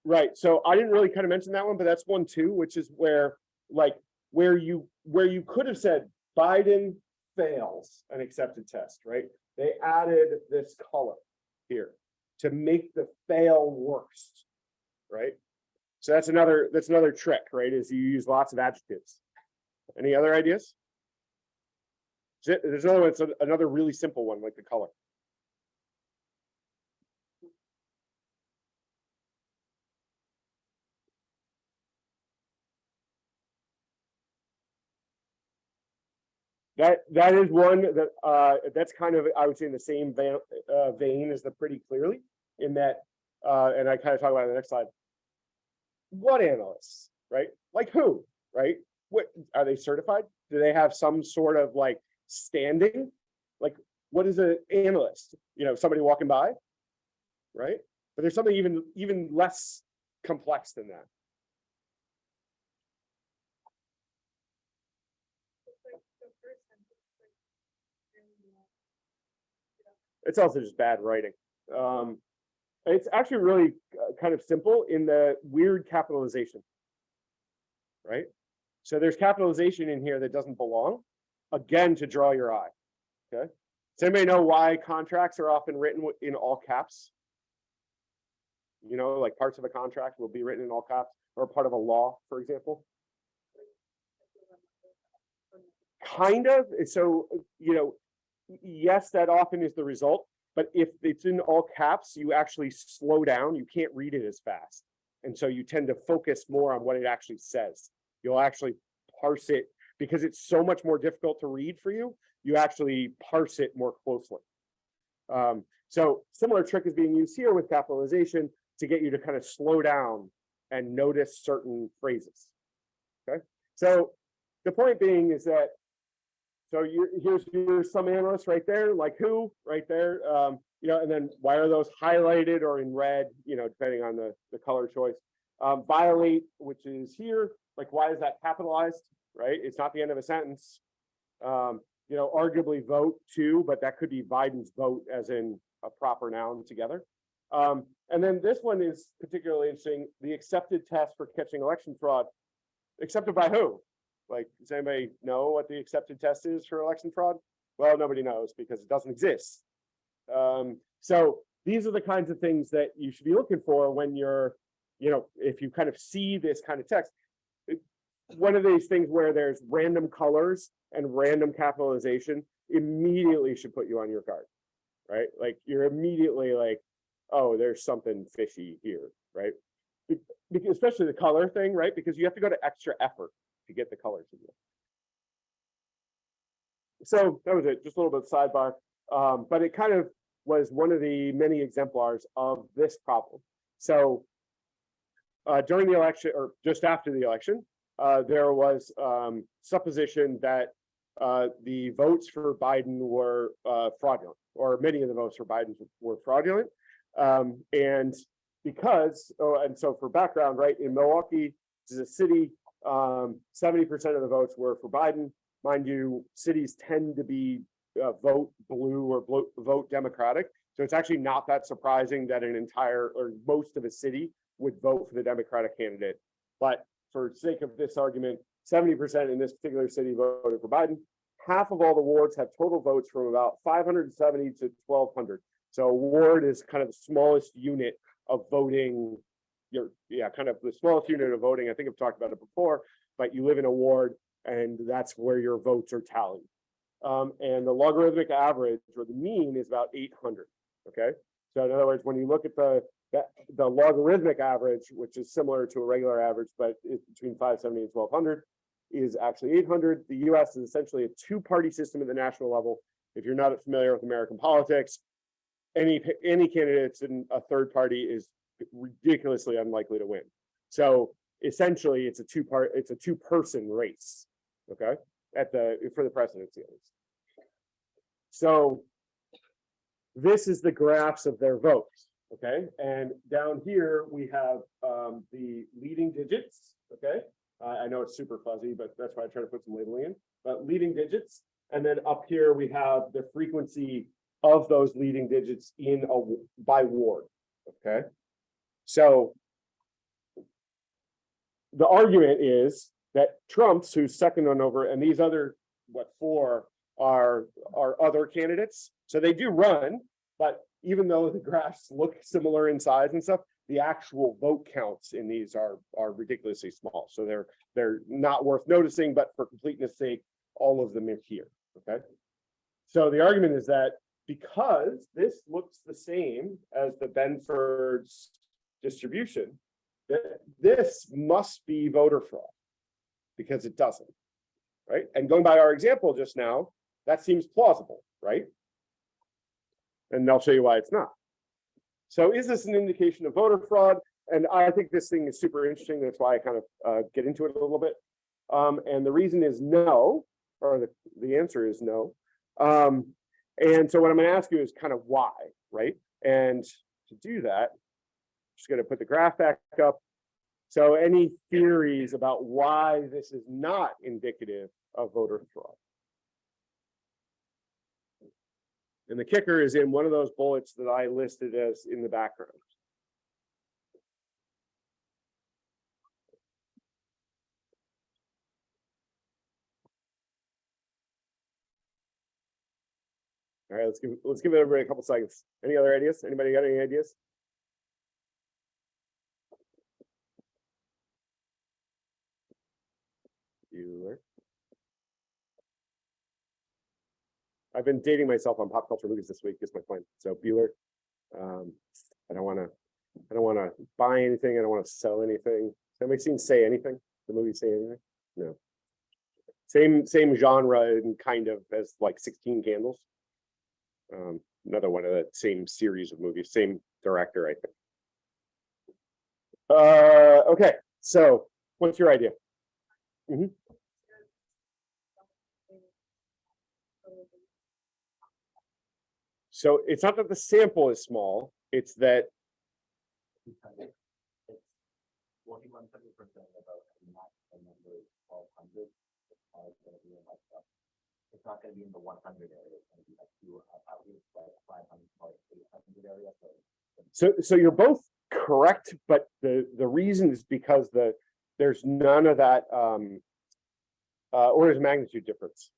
Right. So I didn't really kind of mention that one, but that's one too, which is where like where you where you could have said Biden fails an accepted test, right? They added this color here to make the fail worse, right? So that's another that's another trick, right? Is you use lots of adjectives. Any other ideas? Th- There's another one, it's another really simple one, like the color. That that is one that uh that's kind of, I would say in the same vein uh vein as the pretty clearly in that uh and I kind of talk about it on the next slide. What analysts, right? Like who, right? What are they certified? Do they have some sort of like standing? Like what is an analyst? You know, somebody walking by? Right? But there's something even even less complex than that. It's like the first sentence, like, in the- It's also just bad writing. Um, it's actually really uh, kind of simple in the weird capitalization. Right? So there's capitalization in here that doesn't belong, again, to draw your eye. Okay? Does anybody know why contracts are often written in all caps? You know, like parts of a contract will be written in all caps or part of a law, for example. Kind of, so, you know, yes, that often is the result, but if it's in all caps, you actually slow down, you can't read it as fast. And so you tend to focus more on what it actually says. You'll actually parse it because it's so much more difficult to read for you. You actually parse it more closely. Um, so similar trick is being used here with capitalization to get you to kind of slow down and notice certain phrases. Okay, so the point being is that so you here's here's some analysts right there, like who right there, um, you know, and then why are those highlighted or in red, you know, depending on the the color choice. Um, violate, which is here, like why is that capitalized, right? It's not the end of a sentence. Um, you know, arguably vote too, but that could be Biden's vote as in a proper noun together. Um, and then this one is particularly interesting, the accepted test for catching election fraud. Accepted by who? Like, does anybody know what the accepted test is for election fraud? Well, nobody knows because it doesn't exist. Um, so these are the kinds of things that you should be looking for when you're, you know, if you kind of see this kind of text. One of these things where there's random colors and random capitalization immediately should put you on your guard. Right? Like you're immediately like, oh, there's something fishy here, right? Especially the color thing, right? Because you have to go to extra effort to get the colors there. So that was it, just a little bit sidebar. Um, but it kind of was one of the many exemplars of this problem. So uh, during the election or just after the election, uh, there was um, supposition that uh, the votes for Biden were uh, fraudulent, or many of the votes for Biden were fraudulent. Um, and because, oh, and so for background, right, in Milwaukee, this is a city, um, seventy percent of the votes were for Biden. Mind you, cities tend to be uh, vote blue or blo- vote Democratic. So it's actually not that surprising that an entire or most of a city would vote for the Democratic candidate. But for sake of this argument, seventy percent in this particular city voted for Biden. Half of all the wards have total votes from about five hundred and seventy to twelve hundred. So a ward is kind of the smallest unit of voting. Your, yeah, kind of the smallest unit of voting. I think I've talked about it before, but you live in a ward and that's where your votes are tallied. Um, and the logarithmic average or the mean is about eight hundred, okay? So in other words, when you look at the, the, the logarithmic average, which is similar to a regular average, but it's between five seventy and twelve hundred, is actually eight hundred. The US is essentially a two-party system at the national level. If you're not familiar with American politics, any, any candidates in a third party is ridiculously unlikely to win. So essentially, it's a two-part, it's a two-person race, okay? At the, for the presidency at least. So this is the graphs of their votes, okay? And down here, we have um, the leading digits, okay? I I know it's super fuzzy, but that's why I try to put some labeling in, but leading digits. And then up here, we have the frequency of those leading digits in a by ward, okay? So the argument is that Trump's, who's second on over, and these other, what, four are, are other candidates. So they do run, but even though the graphs look similar in size and stuff, the actual vote counts in these are, are ridiculously small. So they're, they're not worth noticing, but for completeness sake, all of them are here, okay? So the argument is that because this looks the same as the Benford's distribution, that this must be voter fraud. Because it doesn't, right? And going by our example just now, that seems plausible, right? And I'll show you why it's not. So is this an indication of voter fraud? And I think this thing is super interesting. That's why I kind of uh, get into it a little bit. Um, and the reason is no, or the, the answer is no. Um, and so what I'm gonna ask you is kind of why, right? And to do that, just gonna put the graph back up. So any theories about why this is not indicative of voter fraud? And the kicker is in one of those bullets that I listed as in the background. All right, let's give, let's give everybody a couple seconds. Any other ideas? Anybody got any ideas? Bueller. I've been dating myself on pop culture movies this week, is my point. So Bueller. Um, I don't wanna, I don't wanna buy anything, I don't wanna sell anything. Has Anybody seen Say Anything? The movie Say Anything? No. Same, same genre and kind of as like Sixteen Candles. Um, another one of that same series of movies, same director, I think. Uh, okay, so what's your idea? So it's not that the sample is small, it's that, it's not not gonna be in the one hundred area, it's gonna be like two, at least like five hundred, like eight hundred area, so. so, so you're both correct, but the, the reason is because the, there's none of that, um, uh, orders of magnitude difference.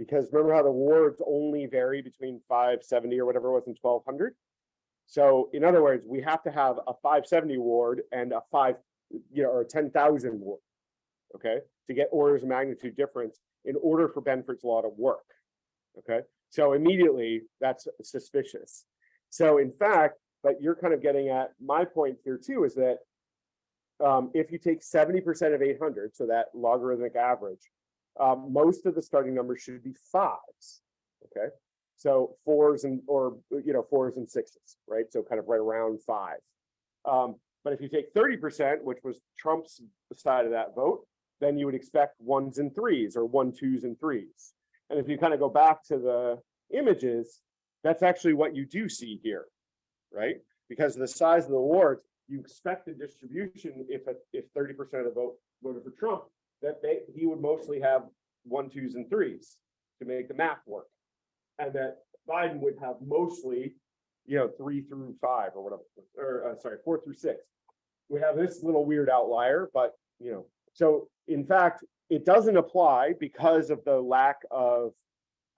Because remember how the wards only vary between five seventy or whatever it was in twelve hundred? So in other words, we have to have a five seventy ward and a five, you know, or a ten thousand ward. Okay, to get orders of magnitude difference in order for Benford's law to work. Okay, so immediately that's suspicious. So in fact, but you're kind of getting at my point here too, is that. Um, if you take seventy percent of eight hundred, so that logarithmic average, um, most of the starting numbers should be fives. Okay, so fours and, or, you know, fours and sixes, right? So kind of right around five. Um, but if you take thirty percent, which was Trump's side of that vote, then you would expect ones and threes or one, twos and threes. And if you kind of go back to the images, that's actually what you do see here, right? Because of the size of the wards, you expect the distribution, if, a- if thirty percent of the vote voted for Trump, that they, he would mostly have one, twos and threes to make the math work. And that Biden would have mostly, you know, three through five or whatever, or, uh, sorry, four through six. We have this little weird outlier, but, you know, so in fact, it doesn't apply because of the lack of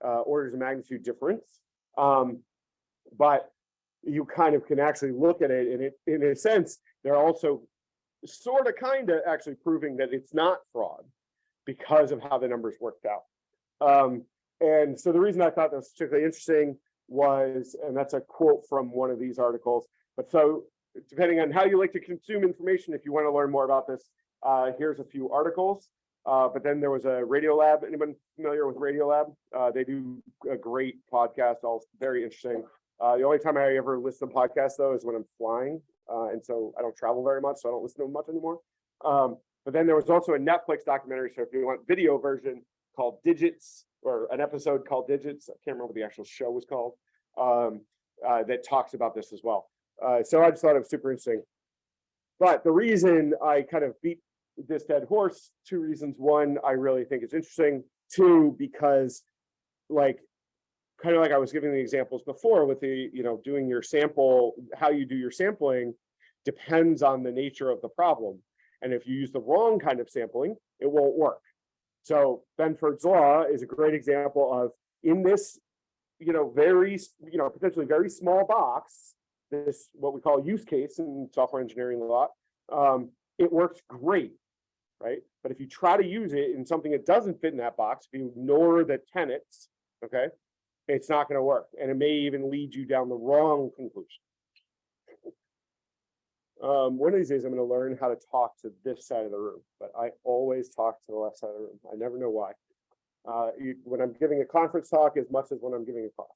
uh, orders of magnitude difference. Um, but you kind of can actually look at it and it, in a sense, they're also sort of kind of actually proving that it's not fraud because of how the numbers worked out. Um, and so the reason I thought that was particularly interesting was, and that's a quote from one of these articles, but so depending on how you like to consume information, if you want to learn more about this, uh, here's a few articles. Uh, but then there was a Radiolab. Anyone familiar with Radiolab? Uh, they do a great podcast, all very interesting. Uh, the only time I ever listen to podcasts though is when I'm flying. Uh, and so I don't travel very much, so I don't listen to them much anymore. Um, but then there was also a Netflix documentary. So if you want video version called Digits or an episode called Digits, I can't remember what the actual show was called, um, uh, that talks about this as well. Uh, so I just thought it was super interesting. But the reason I kind of beat this dead horse, two reasons. One, I really think it's interesting. Two, because like kind of like I was giving the examples before with the, you know, doing your sample, how you do your sampling depends on the nature of the problem. And if you use the wrong kind of sampling, it won't work. So Benford's law is a great example of in this, you know, very, you know, potentially very small box, this what we call use case in software engineering a lot, um, it works great, right? But if you try to use it in something that doesn't fit in that box, if you ignore the tenets, okay, it's not going to work, and it may even lead you down the wrong conclusion. Um, one of these days, I'm going to learn how to talk to this side of the room, but I always talk to the left side of the room. I never know why. Uh, you- when I'm giving a conference talk as much as when I'm giving a class.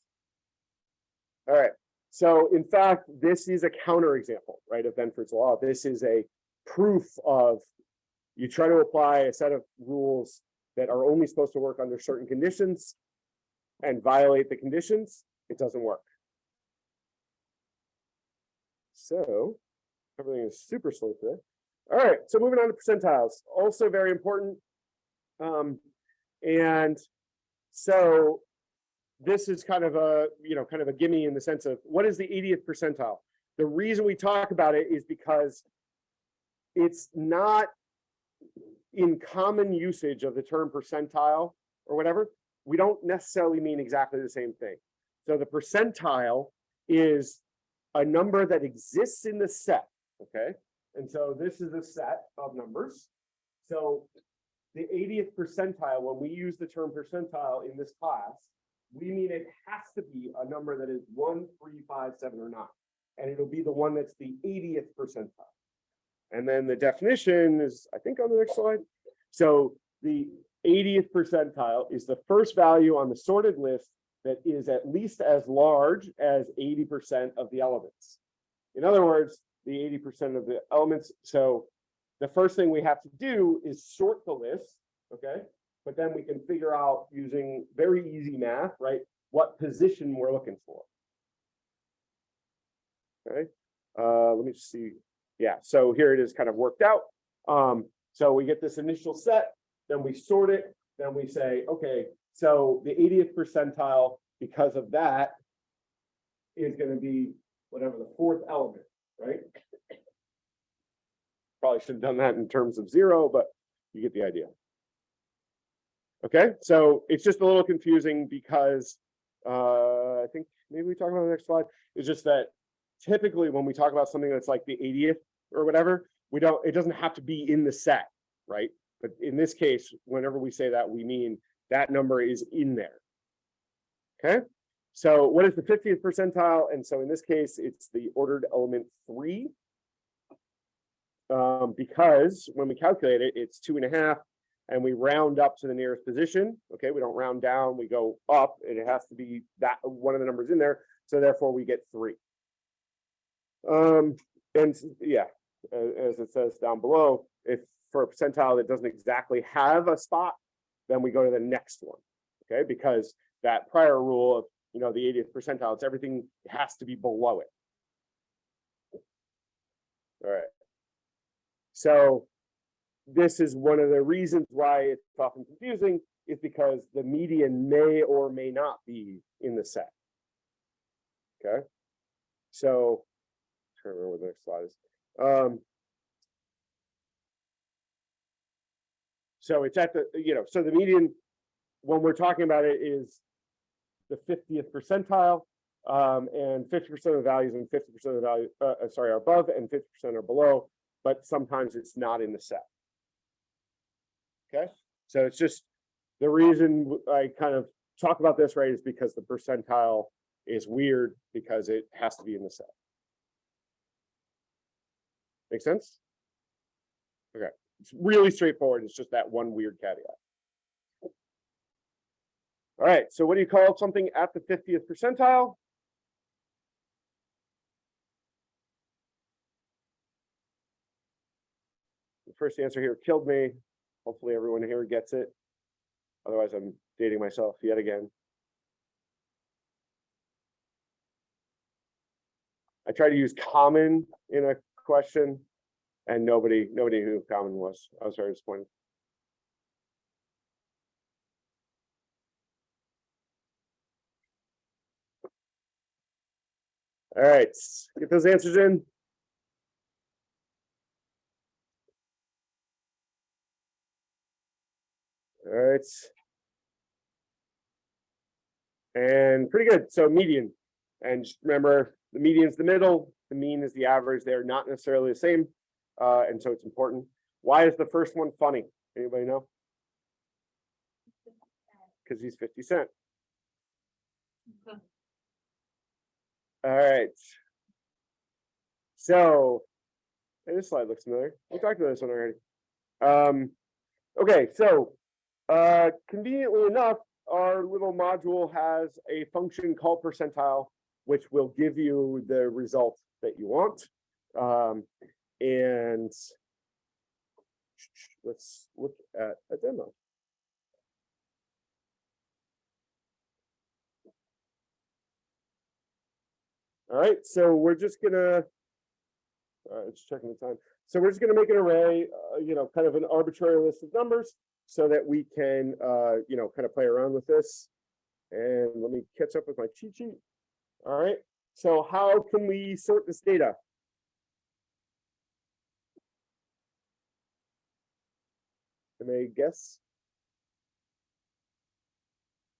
All right. So in fact, this is a counterexample, right, of Benford's law. This is a proof of you try to apply a set of rules that are only supposed to work under certain conditions and violate the conditions, it doesn't work. So everything is super slow. All right, so moving on to percentiles, also very important. Um, and so this is kind of a, you know, kind of a gimme in the sense of what is the 80th percentile? The reason we talk about it is because it's not in common usage of the term percentile or whatever, we don't necessarily mean exactly the same thing. So the percentile is a number that exists in the set, okay? And so this is a set of numbers. So the 80th percentile, when we use the term percentile in this class, we mean it has to be a number that is one, three, five, seven, or nine. And it'll be the one that's the 80th percentile. And then the definition is, I think on the next slide. So the 80th percentile is the first value on the sorted list that is at least as large as 80% of the elements. In other words, the 80% of the elements. So the first thing we have to do is sort the list, okay? But then we can figure out using very easy math, right? What position we're looking for. Okay, uh, let me see. Yeah, so here it is kind of worked out. Um, so we get this initial set, then we sort it, then we say, okay, so the 80th percentile, because of that, is gonna be whatever the fourth element, right? Probably should have done that in terms of zero, but you get the idea. Okay, so it's just a little confusing because uh, I think maybe we talk about the next slide. It's just that typically when we talk about something that's like the 80th or whatever, we don't, it doesn't have to be in the set, right? But in this case, whenever we say that, we mean that number is in there. Okay, so what is the 50th percentile? And so in this case, it's the ordered element three. Um, because when we calculate it, it's two and a half and we round up to the nearest position. Okay, we don't round down, we go up, and it has to be that one of the numbers in there. So therefore we get three. Um, and yeah, as it says down below, if for a percentile that doesn't exactly have a spot, then we go to the next one. Okay, because that prior rule of, you know, the 80th percentile, it's everything has to be below it. All right. So this is one of the reasons why it's often confusing is because the median may or may not be in the set. Okay, so to remember what the next slide is. Um, so it's at the, you know, so the median, when we're talking about it is the fiftieth percentile. Um, and fifty percent of the values and fifty percent of the value, uh, uh, sorry, are above and fifty percent are below, but sometimes it's not in the set. Okay, so it's just, the reason I kind of talk about this, right, is because the percentile is weird because it has to be in the set. Make sense? Okay, it's really straightforward. It's just that one weird caveat. All right, so what do you call something at the fiftieth percentile? The first answer here killed me. Hopefully everyone here gets it. Otherwise, I'm dating myself yet again. I try to use common in a question and nobody, nobody knew who common was. I was very disappointed. All right, get those answers in. All right. And pretty good. So median. And just remember, the median's the middle, the mean is the average. They're not necessarily the same. Uh, and so it's important. Why is the first one funny? Anybody know? Because he's 50 cent. All right. So, hey, this slide looks familiar. We talked about this one already. Um, okay, so uh, conveniently enough, our little module has a function called percentile, which will give you the result that you want. Um, and let's look at a demo. All right, so we're just gonna, uh, it's checking the time. So we're just gonna make an array, uh, you know, kind of an arbitrary list of numbers so that we can, uh, you know, kind of play around with this. And let me catch up with my cheat sheet. All right, so how can we sort this data? I guess?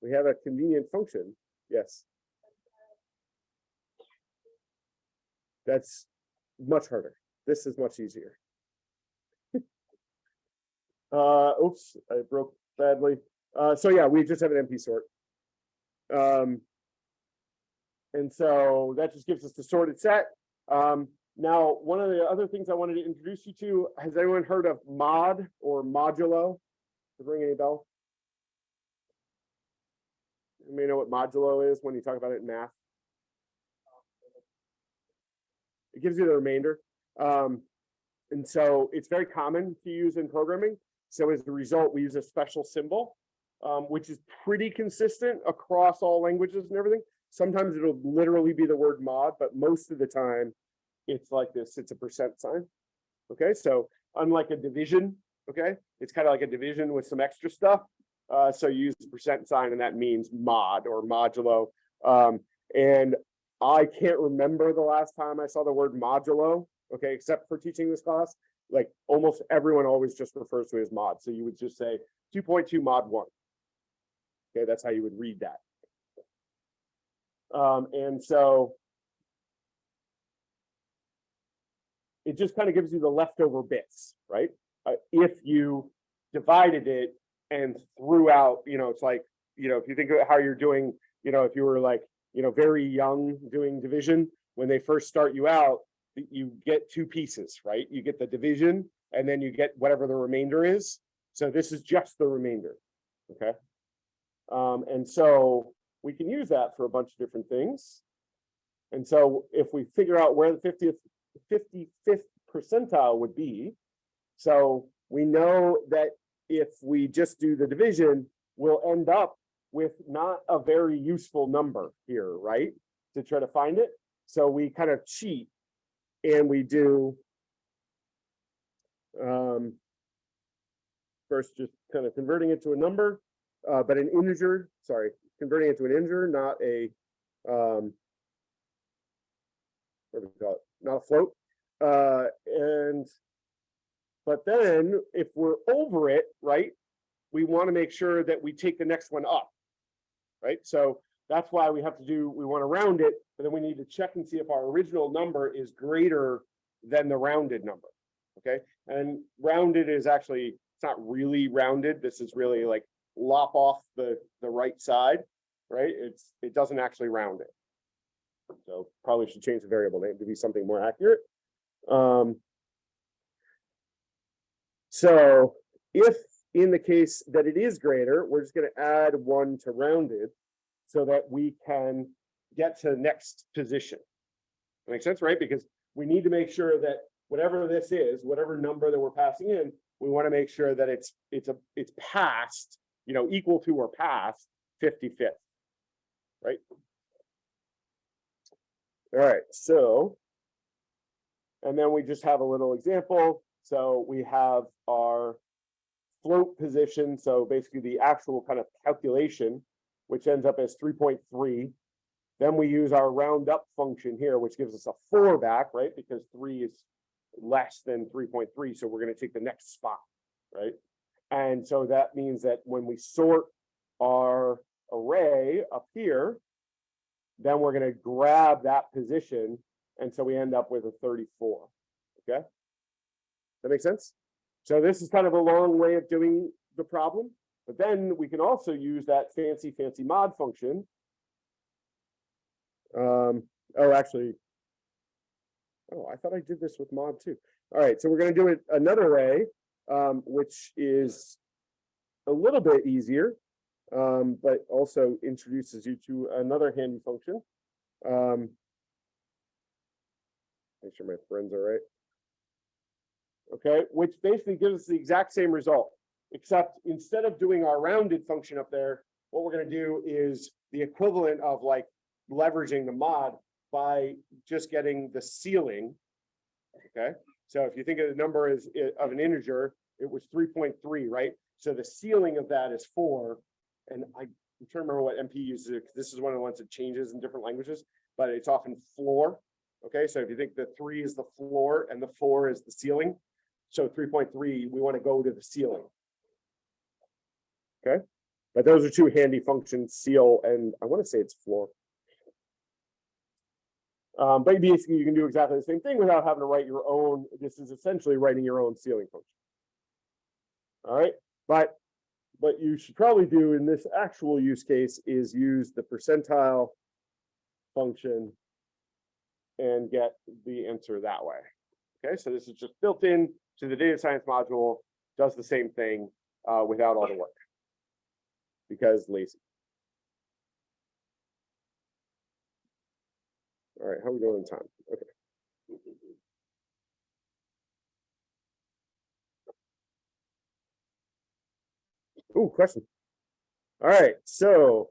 We have a convenient function, yes. That's much harder. This is much easier. Uh, oops, I broke badly. Uh, so yeah, we just have an NP sort. Um. And so that just gives us the sorted set. Um, now, one of the other things I wanted to introduce you to, has anyone heard of mod or modulo? Does it ring any bell? You may know what modulo is when you talk about it in math. It gives you the remainder. Um, and so it's very common to use in programming. So as a result, we use a special symbol, um, which is pretty consistent across all languages and everything. Sometimes it'll literally be the word mod, but most of the time it's like this, it's a percent sign. Okay, so unlike a division, okay, it's kind of like a division with some extra stuff. Uh, so you use the percent sign and that means mod or modulo. Um, and I can't remember the last time I saw the word modulo, okay, except for teaching this class. Like almost everyone always just refers to it as mod. So you would just say two point two mod one. Okay, that's how you would read that. Um, and so it just kind of gives you the leftover bits, right? Uh, if you divided it and threw out, you know, it's like, you know, if you think of how you're doing, you know, if you were like, you know, very young doing division, when they first start you out, you get two pieces, right? You get the division and then you get whatever the remainder is. So this is just the remainder, okay? Um, and so we can use that for a bunch of different things. And so if we figure out where the fiftieth, fifty-fifth percentile would be, so we know that if we just do the division, we'll end up with not a very useful number here, right? To try to find it. So we kind of cheat and we do um, first just kind of converting it to a number, uh, but an integer, sorry, converting it to an integer, not a um, what do we call it? Not a float. Uh, and but then if we're over it, right, we want to make sure that we take the next one up. Right, so that's why we have to do, we want to round it, but then we need to check and see if our original number is greater than the rounded number. Okay, and rounded is actually, it's not really rounded. This is really like lop off the, the right side, right? It's, it doesn't actually round it. So probably should change the variable name to be something more accurate. Um, so if in the case that it is greater, we're just gonna add one to rounded so that we can get to the next position. Makes sense, right? Because we need to make sure that whatever this is, whatever number that we're passing in, we want to make sure that it's, it's a, it's past, you know, equal to or past 55th. Right? All right, so. And then we just have a little example. So we have our float position. So basically the actual kind of calculation, which ends up as three point three. Then we use our round up function here, which gives us a four back, right? Because three is less than three point three, so we're gonna take the next spot, right? And so that means that when we sort our array up here, then we're gonna grab that position, and so we end up with a thirty-four, okay? That makes sense? So this is kind of a long way of doing the problem, but then we can also use that fancy, fancy mod function. Um, oh, actually. Oh, I thought I did this with mod too. All right, so we're gonna do it another way, um, which is a little bit easier, um, but also introduces you to another handy function. Um, make sure my friends are right. Okay, which basically gives us the exact same result, except instead of doing our rounded function up there, what we're gonna do is the equivalent of like leveraging the mod by just getting the ceiling. Okay, so if you think of the number as of an integer, it was three point three, right? So the ceiling of that is four. And I I'm trying to remember what NP uses, it, this is one of the ones that changes in different languages, but it's often floor. Okay, so if you think the three is the floor and the four is the ceiling, so three point three, we want to go to the ceiling. Okay, but those are two handy functions, ceil, and I want to say it's floor. Um, but basically you can do exactly the same thing without having to write your own, this is essentially writing your own ceiling function. All right, but what you should probably do in this actual use case is use the percentile function and get the answer that way. Okay, so this is just built in to the data science module, does the same thing uh, without all the work. Because lazy. All right, how are we doing in time? Okay. Ooh, question. All right, so.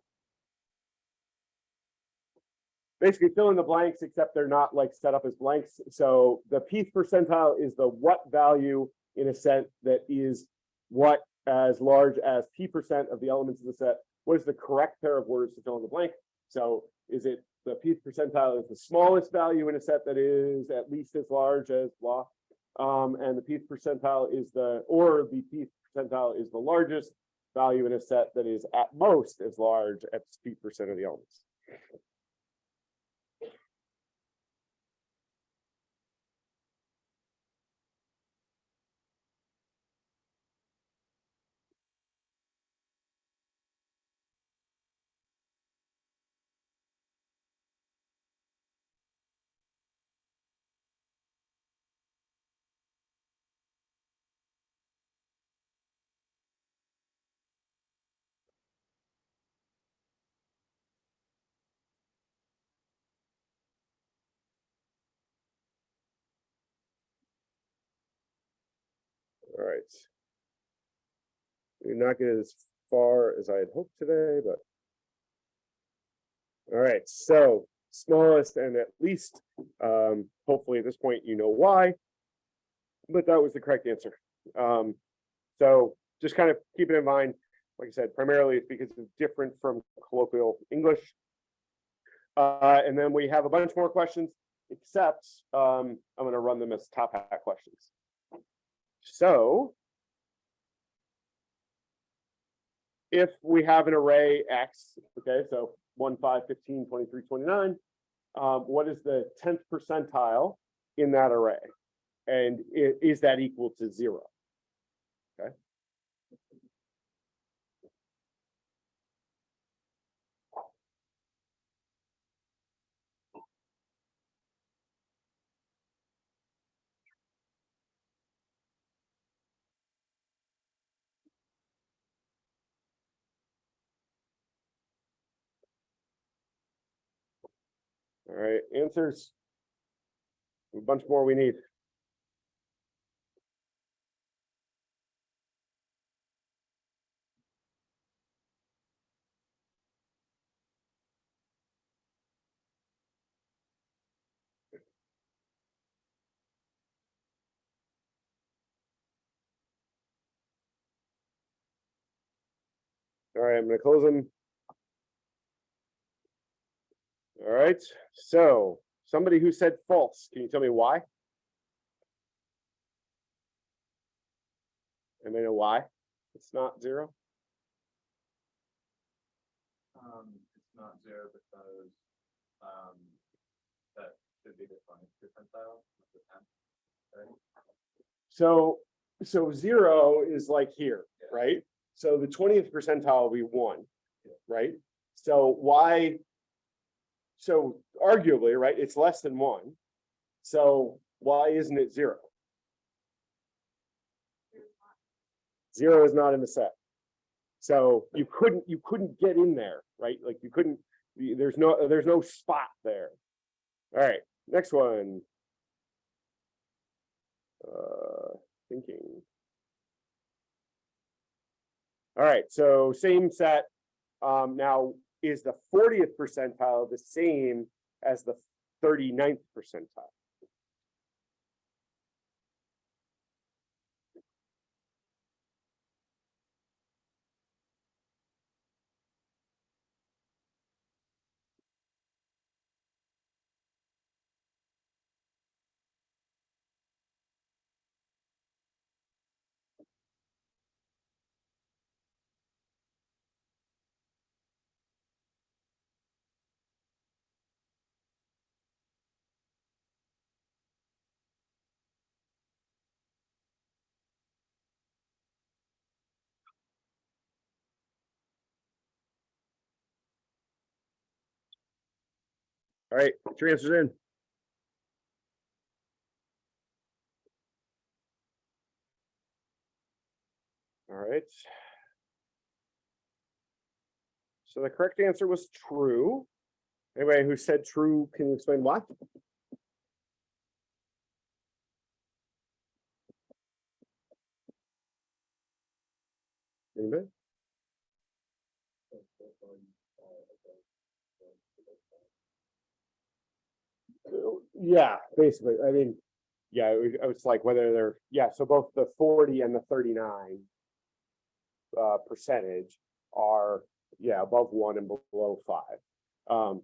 Basically fill in the blanks, except they're not like set up as blanks. So the pth percentile is the what value in a set that is what as large as p percent of the elements of the set. What is the correct pair of words to fill in the blank? So is it the pth percentile is the smallest value in a set that is at least as large as blah? Um, and the pth percentile is the, or the pth percentile is the largest value in a set that is at most as large as p percent of the elements. All right. We're not get as far as I had hoped today, but. All right, so smallest and at least, um, hopefully at this point, you know why. But that was the correct answer. Um, so just kind of keep it in mind. Like I said, primarily it's because it's different from colloquial English. Uh, and then we have a bunch more questions, except, um, I'm gonna run them as top hat questions. So. If we have an array X, okay, so 1, 5, 15, 23, 29. Um, what is the tenth percentile in that array? And is that equal to zero? Okay. All right, answers. A bunch more we need. All right, I'm gonna close them. All right, so somebody who said false, can you tell me why? Anybody know why? It's not zero? Um, it's not zero because, um, that should be the twentieth percentile, not the tenth. Right? So, so zero is like here, Yeah. right? So the twentieth percentile will be one, right? So why? So arguably, right, it's less than one. So why isn't it zero? Zero is not in the set. So you couldn't, you couldn't get in there, right? Like you couldn't, there's no, there's no spot there. All right, next one. Uh, thinking. All right, so same set. Um, now, is the fortieth percentile the same as the 39th percentile? All right, get your answers in. All right. So the correct answer was true. Anybody who said true, can you explain why? Anybody? Yeah, basically, I mean, yeah, it was, it's like whether they're, yeah, so both the forty and the thirty-nine. Uh, percentage are, yeah, above one and below five. Um,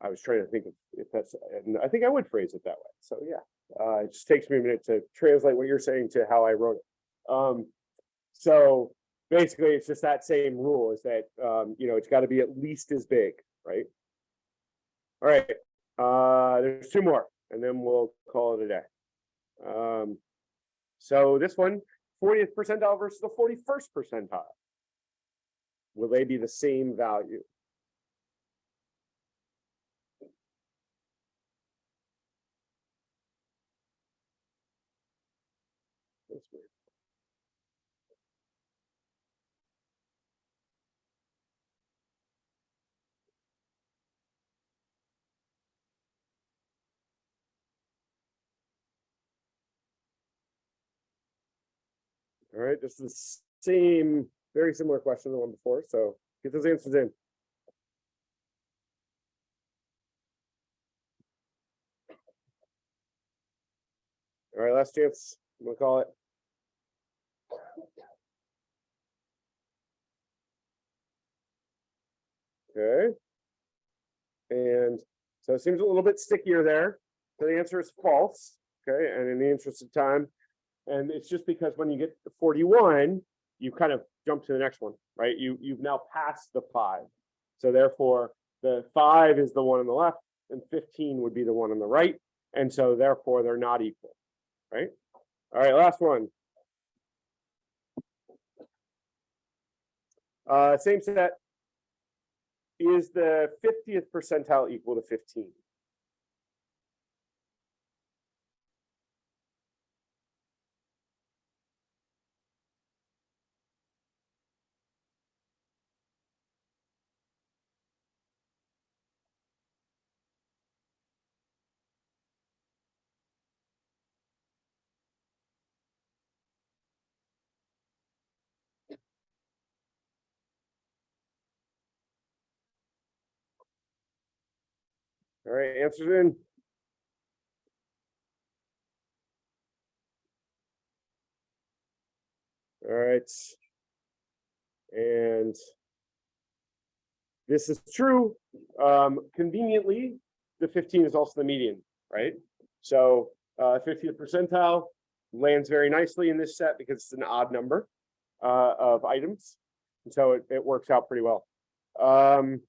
I was trying to think of if that's, and I think I would phrase it that way, so yeah. Uh, it just takes me a minute to translate what you're saying to how I wrote it. Um, so basically, it's just that same rule is that, um, you know, it's gotta be at least as big, right? All right, uh, there's two more, and then we'll call it a day. Um, so this one, 40th percentile versus the forty-first percentile. Will they be the same value? That's weird. All right, just the same, very similar question to the one before, so get those answers in. All right, last chance, we'll call it. Okay. And so it seems a little bit stickier there. So the answer is false, okay, and in the interest of time, and it's just because when you get to forty-one, you kind of jump to the next one, right? You, you've now passed the five. So therefore, the five is the one on the left and fifteen would be the one on the right. And so therefore, they're not equal, right? All right, last one. Uh, same set. Is the fiftieth percentile equal to fifteen? All right, answers in. All right. And this is true. Um, conveniently, the fifteen is also the median, right? So uh, 50th percentile lands very nicely in this set because it's an odd number uh, of items. And so it, it works out pretty well. Um,